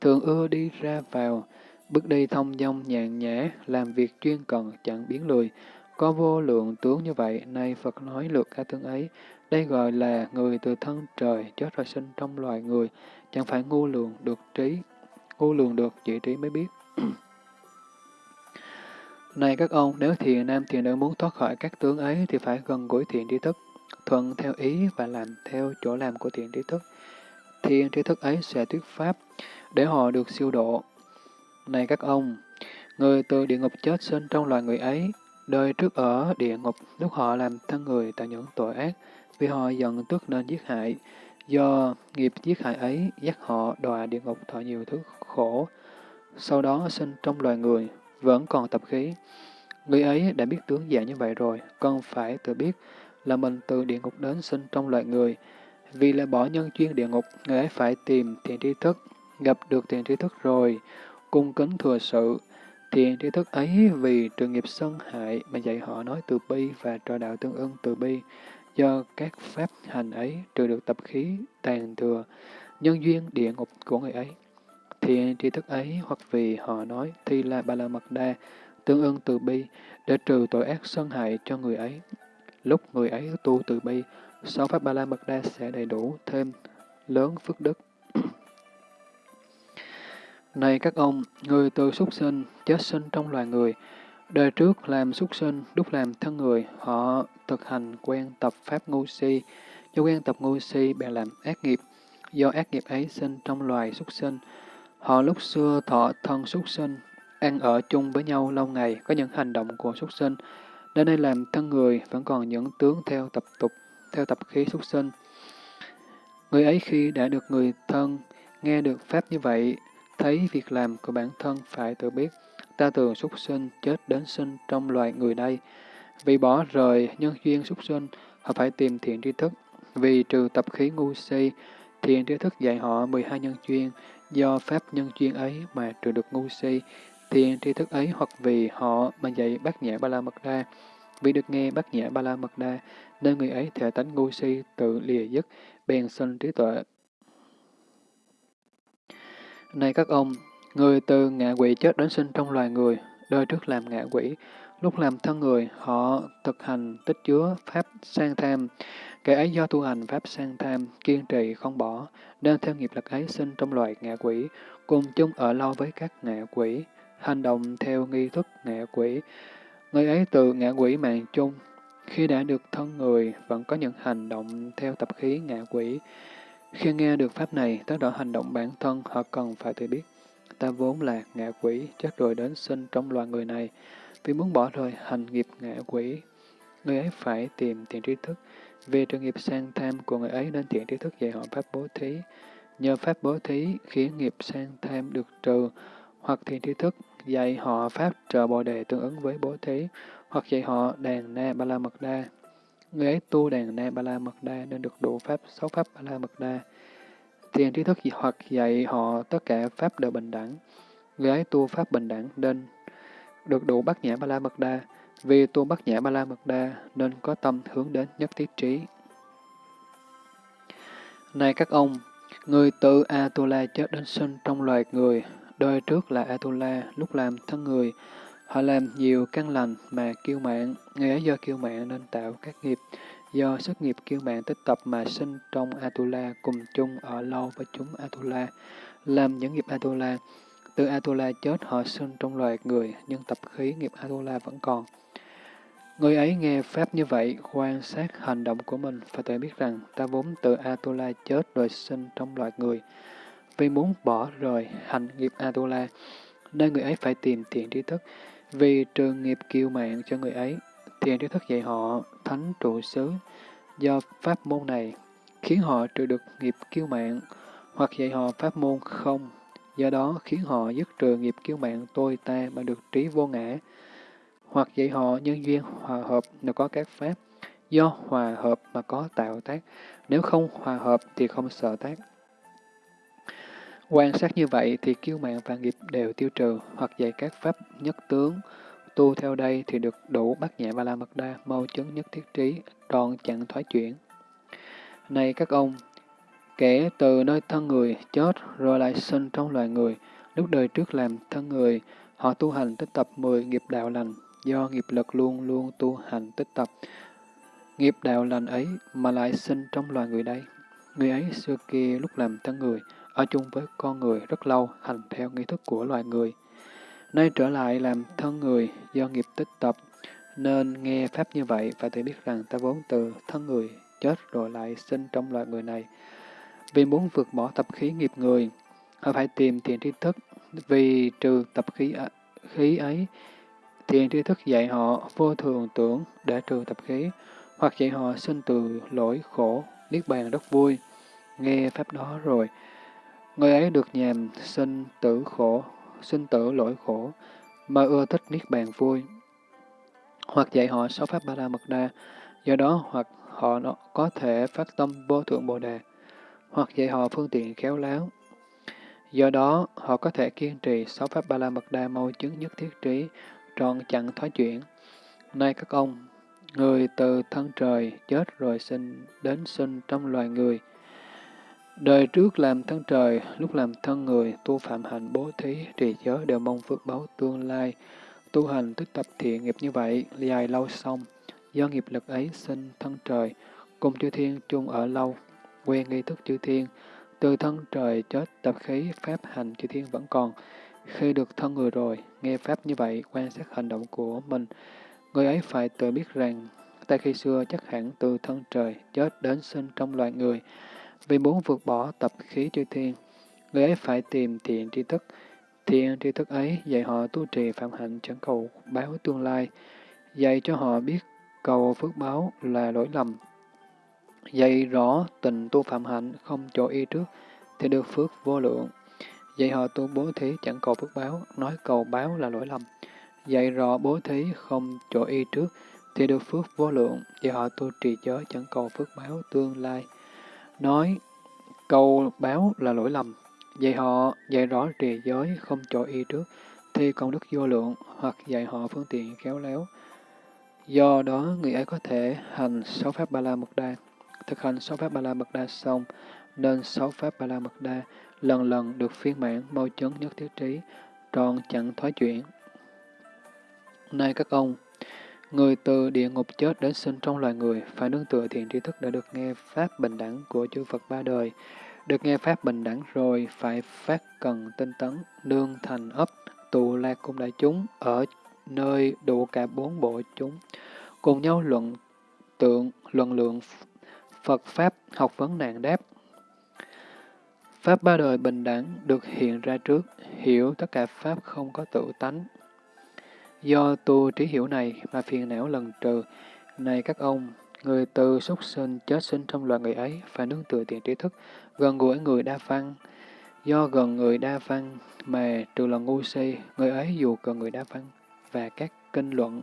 Thường ưa đi ra vào, bước đi thông dong nhàn nhã, làm việc chuyên cần, chẳng biến lười. Có vô lượng tướng như vậy, nay Phật nói lượt cả tướng ấy. Đây gọi là người từ thân trời, chết rồi sinh trong loài người, chẳng phải ngu lường được trí, ngu lường được chỉ trí mới biết. Này các ông, nếu thiền nam thiền nữ muốn thoát khỏi các tướng ấy thì phải gần gũi thiện tri thức, thuận theo ý và làm theo chỗ làm của thiện tri thức. Thiện tri thức ấy sẽ thuyết pháp để họ được siêu độ. Này các ông, người từ địa ngục chết sinh trong loài người ấy, đời trước ở địa ngục lúc họ làm thân người tại những tội ác, vì họ giận tức nên giết hại. Do nghiệp giết hại ấy dắt họ đọa địa ngục thọ nhiều thứ khổ. Sau đó sinh trong loài người, vẫn còn tập khí. Người ấy đã biết tướng dạng như vậy rồi, con phải tự biết là mình từ địa ngục đến sinh trong loài người. Vì là bỏ nhân chuyên địa ngục, người ấy phải tìm thiện tri thức, gặp được thiện tri thức rồi, cung kính thừa sự. Thiện tri thức ấy vì trường nghiệp sân hại mà dạy họ nói từ bi và trò đạo tương ưng từ bi. Do các pháp hành ấy trừ được tập khí, tàn thừa, nhân duyên địa ngục của người ấy. Thiện tri thức ấy hoặc vì họ nói thi la ba la mật đa, tương ưng từ bi, để trừ tội ác sân hại cho người ấy. Lúc người ấy tu từ bi, sáu pháp ba la mật đa sẽ đầy đủ thêm lớn phước đức. Này các ông, người từ súc sinh, chết sinh trong loài người, đời trước làm súc sinh, lúc làm thân người, họ thực hành quen tập pháp ngu si, do quen tập ngu si bèn làm ác nghiệp, do ác nghiệp ấy sinh trong loài súc sinh, Họ lúc xưa thọ thân súc sinh, ăn ở chung với nhau lâu ngày, có những hành động của súc sinh, đến nay làm thân người vẫn còn những tướng theo tập tục, theo tập khí súc sinh. Người ấy khi đã được người thân, nghe được Pháp như vậy, thấy việc làm của bản thân phải tự biết, ta thường súc sinh chết đến sinh trong loài người đây. Vì bỏ rời nhân duyên súc sinh, họ phải tìm thiện tri thức. Vì trừ tập khí ngu si, thiện tri thức dạy họ 12 nhân duyên, Do pháp nhân duyên ấy mà trừ được ngu si, thiện tri thức ấy hoặc vì họ mà dạy bát nhã ba la mật đa. Vì được nghe bát nhã ba la mật đa, nên người ấy thể tánh ngu si tự lìa dứt, bèn sinh trí tuệ. Này các ông, người từ ngạ quỷ chết đến sinh trong loài người, đời trước làm ngạ quỷ, lúc làm thân người, họ thực hành tích chứa pháp sang tham, Kẻ ấy do tu hành pháp sang tham, kiên trì không bỏ, nên theo nghiệp lực ấy sinh trong loài ngạ quỷ, cùng chung ở lâu với các ngạ quỷ, hành động theo nghi thức ngạ quỷ. Người ấy từ ngạ quỷ mạng chung, khi đã được thân người, vẫn có những hành động theo tập khí ngạ quỷ. Khi nghe được pháp này, tất cả hành động bản thân họ cần phải tự biết. Ta vốn là ngạ quỷ, chắc rồi đến sinh trong loài người này. Vì muốn bỏ rời hành nghiệp ngạ quỷ, người ấy phải tìm thiện trí thức, vì trường nghiệp sang tham của người ấy nên thiện trí thức dạy họ pháp bố thí. Nhờ pháp bố thí khiến nghiệp sang tham được trừ, hoặc thiện trí thức dạy họ pháp trợ bồ đề tương ứng với bố thí, hoặc dạy họ đàn na ba la mật đa. Người ấy tu đàn na ba la mật đa nên được đủ pháp sáu pháp ba la mật đa thiền trí thức hoặc dạy họ tất cả pháp đều bình đẳng. Người ấy tu pháp bình đẳng nên được đủ bát nhã ba la mật đa. Vì tu Bát Nhã Ba La Mật Đa nên có tâm hướng đến nhất thiết trí. Này các ông, người tự Atula chết đến sinh trong loài người, đời trước là Atula, lúc làm thân người, họ làm nhiều căn lành mà kiêu mạng, người ấy do kiêu mạng nên tạo các nghiệp, do sức nghiệp kiêu mạng tích tập mà sinh trong Atula cùng chung ở lâu với chúng Atula, làm những nghiệp Atula. Từ Atula chết họ sinh trong loài người, nhưng tập khí nghiệp Atula vẫn còn. Người ấy nghe Pháp như vậy, quan sát hành động của mình và tự biết rằng ta vốn từ Atula chết rồi sinh trong loài người. Vì muốn bỏ rời hành nghiệp Atula, nên người ấy phải tìm thiện trí thức, vì trường nghiệp kiêu mạng cho người ấy. Thiện trí thức dạy họ thánh trụ xứ, do pháp môn này khiến họ trừ được nghiệp kiêu mạng, hoặc dạy họ pháp môn không, do đó khiến họ dứt trừ nghiệp kiêu mạng tôi ta mà được trí vô ngã, hoặc dạy họ nhân duyên hòa hợp nếu có các pháp, do hòa hợp mà có tạo tác, nếu không hòa hợp thì không sợ tác. Quan sát như vậy thì kiêu mạng và nghiệp đều tiêu trừ, hoặc dạy các pháp nhất tướng, tu theo đây thì được đủ bát nhẹ ba la mật đa, mau chứng nhất thiết trí, tròn chẳng thoái chuyển. Này các ông, kẻ từ nơi thân người chết rồi lại sinh trong loài người, lúc đời trước làm thân người, họ tu hành tích tập 10 nghiệp đạo lành, do nghiệp lực luôn luôn tu hành tích tập. Nghiệp đạo lành ấy mà lại sinh trong loài người đây. Người ấy xưa kia lúc làm thân người, ở chung với con người rất lâu, hành theo nghi thức của loài người. Nay trở lại làm thân người, do nghiệp tích tập, nên nghe Pháp như vậy, phải tự biết rằng ta vốn từ thân người chết rồi lại sinh trong loại người này. Vì muốn vượt bỏ tập khí nghiệp người, họ phải tìm thiện tri thức, vì trừ tập khí, khí ấy, thiện tri thức dạy họ vô thường tưởng để trừ tập khí, hoặc dạy họ sinh từ lỗi khổ, niết bàn rất vui. Nghe Pháp đó rồi, người ấy được nhàm sinh tử khổ, sinh tử lỗi khổ, mà ưa thích niết bàn vui. Hoặc dạy họ sáu Pháp Ba La Mật Đa, do đó hoặc họ có thể phát tâm vô thượng Bồ Đề, hoặc dạy họ phương tiện khéo léo. Do đó, họ có thể kiên trì sáu Pháp Ba La Mật Đa mâu chứng nhất thiết trí, tròn chặn thoái chuyển. Nay các ông, người từ thân trời chết rồi sinh đến sinh trong loài người, Đời trước làm thân trời, lúc làm thân người, tu phạm hành bố thí, trì giới đều mong phước báo tương lai. Tu hành tích tập thiện nghiệp như vậy, dài lâu xong, do nghiệp lực ấy sinh thân trời, cùng chư thiên chung ở lâu, quen nghi thức chư thiên, từ thân trời chết tập khí pháp hành chư thiên vẫn còn. Khi được thân người rồi, nghe pháp như vậy, quan sát hành động của mình, người ấy phải tự biết rằng, tại khi xưa chắc hẳn từ thân trời chết đến sinh trong loài người, vì muốn vượt bỏ tập khí chư thiên, người ấy phải tìm thiện tri thức. Thiện tri thức ấy dạy họ tu trì phạm hạnh chẳng cầu báo tương lai, dạy cho họ biết cầu phước báo là lỗi lầm. Dạy rõ tình tu phạm hạnh không chỗ y trước, thì được phước vô lượng. Dạy họ tu bố thí chẳng cầu phước báo, nói cầu báo là lỗi lầm. Dạy rõ bố thí không chỗ y trước, thì được phước vô lượng. Dạy họ tu trì giới chẳng cầu phước báo tương lai nói câu báo là lỗi lầm, dạy họ dạy rõ trì giới không chỗ y trước, thi công đức vô lượng, hoặc dạy họ phương tiện khéo léo. Do đó, người ấy có thể hành sáu pháp ba la mật đa. Thực hành sáu pháp ba la mật đa xong, nên sáu pháp ba la mật đa lần lần được phiên mãn mau chấn nhất thiết trí, tròn chẳng thoái chuyển. Này các ông, Người từ địa ngục chết đến sinh trong loài người, phải nương tựa thiện tri thức đã được nghe Pháp bình đẳng của chư Phật ba đời. Được nghe Pháp bình đẳng rồi, phải phát cần tinh tấn, nương thành ấp, tụ lạc cùng đại chúng, ở nơi đủ cả bốn bộ chúng, cùng nhau luận tượng, luận lượng Phật Pháp, học vấn nạn đáp. Pháp ba đời bình đẳng được hiện ra trước, hiểu tất cả Pháp không có tự tánh, Do tu trí hiểu này mà phiền não lần trừ. Này các ông, người từ súc sinh chết sinh trong loài người ấy phải nương tựa tiền trí thức, gần gũi người đa văn. Do gần người đa văn mà trừ là ngu si, người ấy dù gần người đa văn và các kinh luận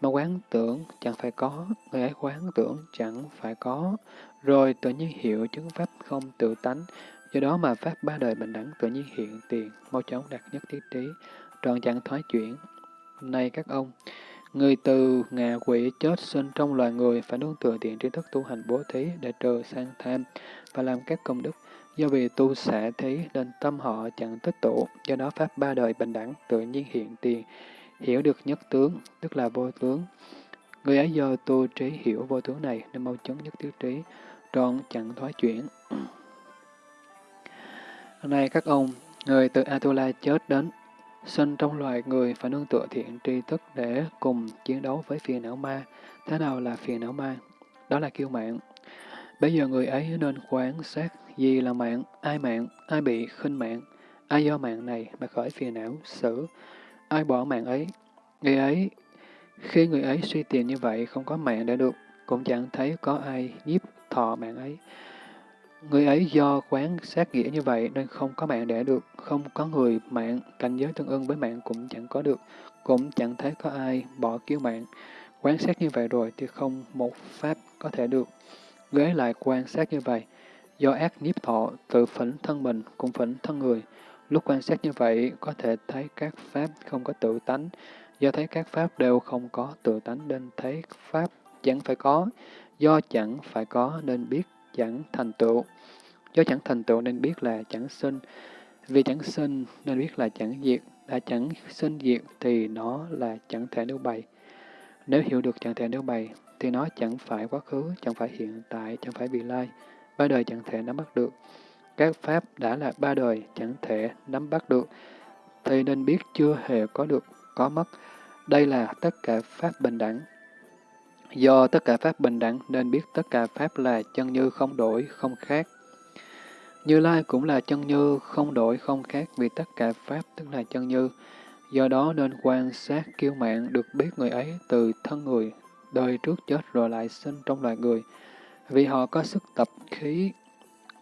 mà quán tưởng chẳng phải có, người ấy quán tưởng chẳng phải có, rồi tự nhiên hiểu chứng pháp không tự tánh, do đó mà pháp ba đời bình đẳng tự nhiên hiện tiền, mau chóng đạt nhất thiết trí, tròn chẳng thoái chuyển, này các ông, người từ ngạ quỷ chết sinh trong loài người phải nương tựa thiện tri thức tu hành bố thí để trừ sang tham và làm các công đức. Do vì tu xả thí nên tâm họ chẳng tích tụ, do đó Pháp ba đời bình đẳng tự nhiên hiện tiền, hiểu được nhất tướng, tức là vô tướng. Người ấy do tu trí hiểu vô tướng này nên mau chóng nhất tiết trí, tròn chẳng thoái chuyển. nay các ông, người từ Atula chết đến Sinh trong loài người phải nương tựa thiện tri thức để cùng chiến đấu với phiền não ma. Thế nào là phiền não ma? Đó là kiêu mạng. Bây giờ người ấy nên quán sát gì là mạng, ai mạng, ai bị khinh mạng, ai do mạng này mà khởi phiền não, xử, ai bỏ mạng ấy. Người ấy, khi người ấy suy tiền như vậy không có mạng để được, cũng chẳng thấy có ai nhiếp thọ mạng ấy. Người ấy do quán sát nghĩa như vậy nên không có mạng để được, không có người mạng, cảnh giới tương ưng với mạng cũng chẳng có được, cũng chẳng thấy có ai bỏ kiêu mạng. Quán sát như vậy rồi thì không một pháp có thể được. Người ấy lại quan sát như vậy, do ác nhiếp thọ, tự phỉnh thân mình, cũng phỉnh thân người. Lúc quan sát như vậy, có thể thấy các pháp không có tự tánh, do thấy các pháp đều không có tự tánh nên thấy pháp chẳng phải có, do chẳng phải có nên biết chẳng thành tựu. Do chẳng thành tựu nên biết là chẳng sinh, vì chẳng sinh nên biết là chẳng diệt, đã chẳng sinh diệt thì nó là chẳng thể nêu bày. Nếu hiểu được chẳng thể nêu bày, thì nó chẳng phải quá khứ, chẳng phải hiện tại, chẳng phải vị lai, ba đời chẳng thể nắm bắt được. Các pháp đã là ba đời chẳng thể nắm bắt được, thì nên biết chưa hề có được, có mất. Đây là tất cả Pháp bình đẳng. Do tất cả Pháp bình đẳng nên biết tất cả Pháp là chân như không đổi, không khác. Như Lai cũng là chân như, không đổi, không khác vì tất cả Pháp tức là chân như. Do đó nên quan sát kiêu mạng được biết người ấy từ thân người, đời trước chết rồi lại sinh trong loài người. Vì họ có sức tập khí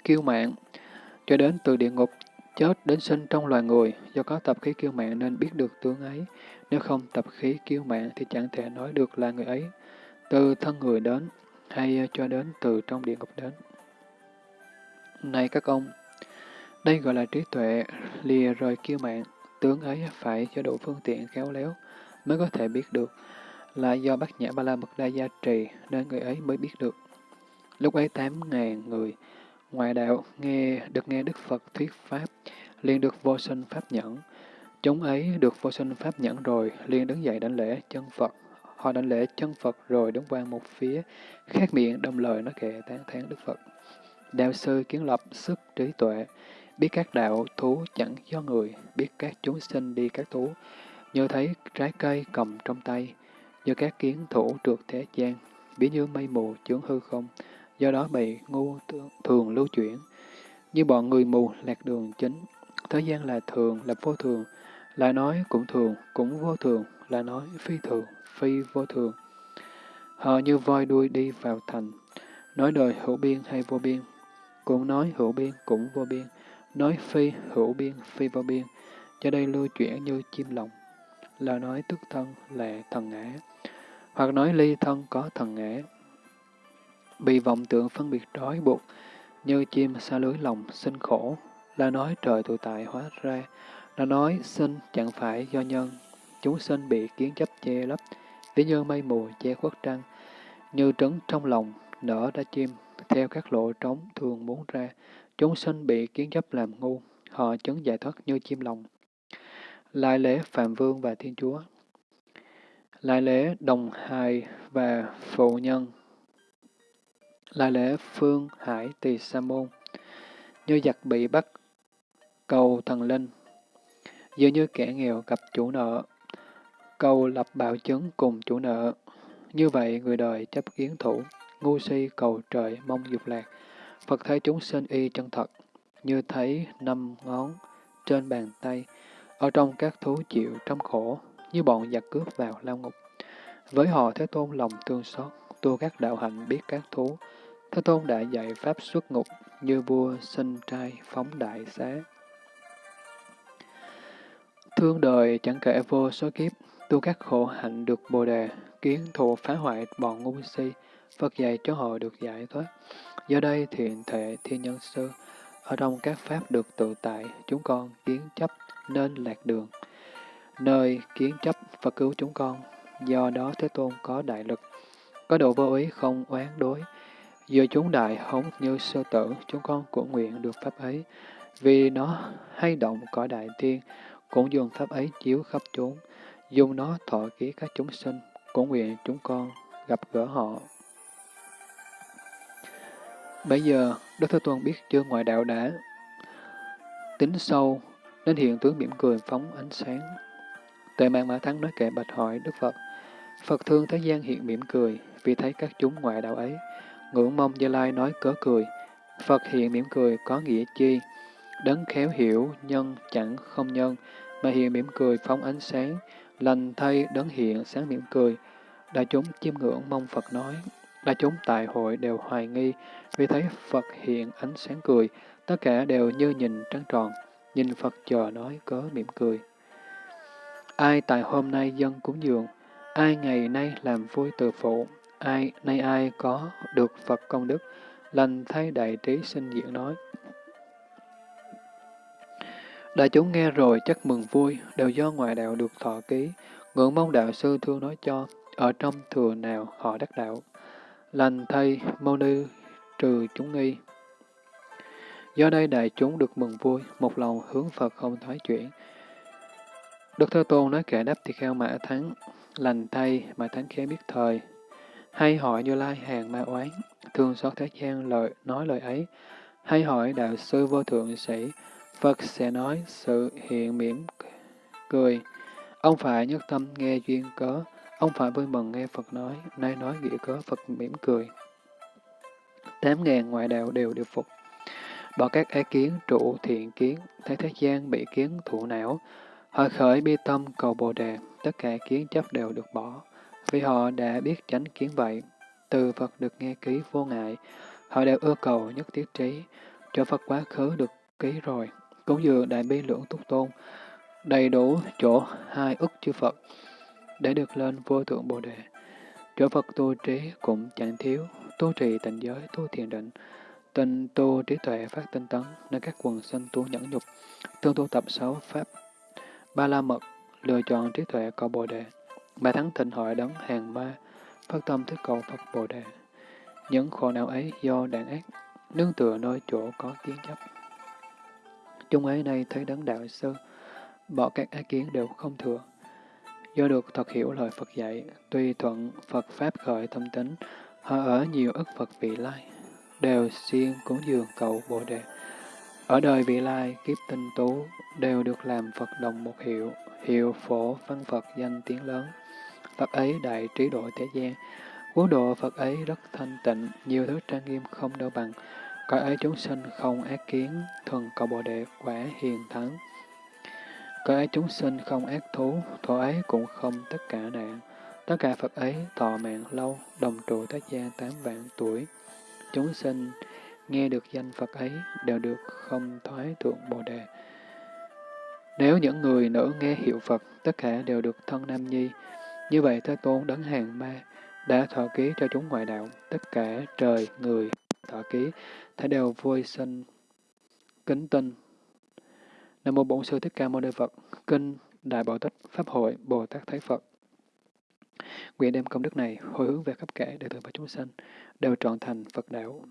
kiêu mạng, cho đến từ địa ngục chết đến sinh trong loài người, do có tập khí kiêu mạng nên biết được tướng ấy. Nếu không tập khí kiêu mạng thì chẳng thể nói được là người ấy từ thân người đến, hay cho đến từ trong địa ngục đến. Này các ông, đây gọi là trí tuệ, lìa rời kiêu mạng, tướng ấy phải cho đủ phương tiện khéo léo mới có thể biết được, là do bát nhã ba la mật đa gia trì nên người ấy mới biết được. Lúc ấy tám ngàn người ngoại đạo nghe được nghe Đức Phật thuyết Pháp, liền được vô sinh Pháp nhẫn. Chúng ấy được vô sinh Pháp nhẫn rồi, liền đứng dậy đánh lễ chân Phật. Họ đánh lễ chân Phật rồi đứng qua một phía, khác miệng đồng lời nói kệ tán thán Đức Phật. Đạo sư kiến lập sức trí tuệ, biết các đạo thú chẳng do người, biết các chúng sinh đi các thú, như thấy trái cây cầm trong tay, như các kiến thủ trượt thế gian, ví như mây mù chướng hư không, do đó bị ngu thường lưu chuyển. Như bọn người mù lạc đường chính, thế gian là thường, là vô thường, là nói cũng thường, cũng vô thường, là nói phi thường, phi vô thường. Họ như voi đuôi đi vào thành, nói đời hữu biên hay vô biên, cũng nói hữu biên cũng vô biên, nói phi hữu biên phi vô biên, cho đây lưu chuyển như chim lồng, là nói tức thân là thần ngã, hoặc nói ly thân có thần ngã, bị vọng tượng phân biệt trói buộc, như chim xa lưới lòng sinh khổ, là nói trời tự tại hóa ra, là nói sinh chẳng phải do nhân, chúng sinh bị kiến chấp che lấp, ví như mây mù che khuất trăng, như trứng trong lòng nở ra chim, theo các lộ trống thường muốn ra, chúng sinh bị kiến chấp làm ngu, họ chứng giải thoát như chim lòng. Lại lễ Phạm Vương và Thiên Chúa. Lại lễ Đồng Hài và Phụ Nhân. Lại lễ Phương Hải Tỳ Sa Môn. Như giặc bị bắt cầu thần linh. Dường như kẻ nghèo gặp chủ nợ cầu lập bảo chứng cùng chủ nợ. Như vậy người đời chấp kiến thủ ngu si cầu trời mong dục lạc. Phật thấy chúng sinh y chân thật, như thấy năm ngón trên bàn tay, ở trong các thú chịu trong khổ, như bọn giặc cướp vào lao ngục. Với họ Thế Tôn lòng tương xót, tu các đạo hạnh biết các thú. Thế Tôn đã dạy Pháp xuất ngục, như vua sinh trai phóng đại xá. Thương đời chẳng kể vô số kiếp, tu các khổ hạnh được bồ đề, kiến thù phá hoại bọn ngu si, Phật dạy cho họ được giải thoát. Do đây thiện thể thiên nhân sư, ở trong các pháp được tự tại, chúng con kiến chấp nên lạc đường. Nơi kiến chấp Phật cứu chúng con, do đó Thế Tôn có đại lực, có độ vô ý không oán đối. Giờ chúng đại hống như sơ tử, chúng con cũng nguyện được pháp ấy, vì nó hay động cõi đại thiên, cũng dùng pháp ấy chiếu khắp chúng, dùng nó thọ ký các chúng sinh, cũng nguyện chúng con gặp gỡ họ Bây giờ, Đức Thế Tôn biết chưa ngoại đạo đã tính sâu, nên hiện tướng mỉm cười phóng ánh sáng. Tệ mạng Mã Thắng nói kệ bạch hỏi Đức Phật, Phật thương thế gian hiện mỉm cười, vì thấy các chúng ngoại đạo ấy, ngưỡng mong Gia Lai nói cớ cười. Phật hiện mỉm cười có nghĩa chi? Đấng khéo hiểu, nhân chẳng không nhân, mà hiện mỉm cười phóng ánh sáng, lành thay đấng hiện sáng mỉm cười. Đại chúng chiêm ngưỡng mong Phật nói, đại chúng tại hội đều hoài nghi, vì thấy Phật hiện ánh sáng cười, tất cả đều như nhìn trăng tròn, nhìn Phật chờ nói cớ mỉm cười. Ai tại hôm nay dân cúng dường, ai ngày nay làm vui từ phụ, ai nay ai có được Phật công đức, lành thay đại trí sinh diễn nói. Đại chúng nghe rồi chắc mừng vui, đều do ngoại đạo được thọ ký, ngưỡng mong đạo sư thương nói cho, ở trong thừa nào họ đắc đạo. Lành thay mâu ni trừ chúng nghi. Do đây đại chúng được mừng vui, một lòng hướng Phật không thoái chuyển. Đức Thế Tôn nói kệ đáp thì kheo mã thắng, lành thay mà thắng khéo biết thời. Hay hỏi Như Lai hàng ma oán, thương xót thế gian lời nói lời ấy. Hay hỏi đạo sư vô thượng sĩ, Phật sẽ nói sự hiện mỉm cười. Ông phải nhất tâm nghe duyên cớ, ông phải vui mừng nghe Phật nói, nay nói nghĩa cớ Phật mỉm cười. Tám ngàn ngoại đạo đều được phục. Bỏ các ái kiến, trụ thiện kiến, thấy thế gian bị kiến thụ não, họ khởi bi tâm cầu Bồ Đề, tất cả kiến chấp đều được bỏ, vì họ đã biết tránh kiến vậy. Từ Phật được nghe ký vô ngại, họ đều ưa cầu nhất thiết trí, cho Phật quá khứ được ký rồi, cũng dường đại bi lưỡng túc tôn, đầy đủ chỗ hai ức chư Phật, để được lên vô thượng Bồ Đề. Chỗ Phật tu trí cũng chẳng thiếu, tu trì tịnh giới, tu thiền định, tinh tu trí tuệ phát tinh tấn, nên các quần sinh tu nhẫn nhục, tương tu tập sáu pháp, ba la mật, lựa chọn trí tuệ cầu Bồ Đề, bà thắng thịnh hội đấng hàng ma, phát tâm thích cầu Phật Bồ Đề. Những khổ não ấy do đàn ác, nương tựa nơi chỗ có kiến chấp. Chúng ấy nay thấy đấng đạo sư, bỏ các ác kiến đều không thừa. Do được thật hiểu lời Phật dạy, tuy thuận Phật Pháp khởi tâm tính, họ ở nhiều ức Phật vị lai, đều siêng cúng dường cầu Bồ Đề. Ở đời vị lai, kiếp tinh tú, đều được làm Phật đồng một hiệu, hiệu phổ văn Phật danh tiếng lớn. Phật ấy đại trí độ thế gian, quốc độ Phật ấy rất thanh tịnh, nhiều thứ trang nghiêm không đâu bằng. Cõi ấy chúng sinh không ác kiến, thuần cầu Bồ Đề quả hiền thắng. Có ấy chúng sinh không ác thú, thọ ấy cũng không tất cả nạn. Tất cả Phật ấy thọ mạng lâu, đồng trụ tác gia tám vạn tuổi. Chúng sinh nghe được danh Phật ấy đều được không thoái thượng Bồ Đề. Nếu những người nữ nghe hiệu Phật, tất cả đều được thân nam nhi. Như vậy Thế Tôn đấng hàng ma đã thọ ký cho chúng ngoại đạo, tất cả trời, người, thọ ký, thể đều vui sinh, kính tinh. Nam Mô Bổn Sư Thích Ca Mâu Ni Phật, Kinh Đại Bảo Tích Pháp Hội Bồ Tát Thái Phật. Nguyện đem công đức này hồi hướng về khắp cả đệ tử và chúng sanh, đều trọn thành Phật đạo.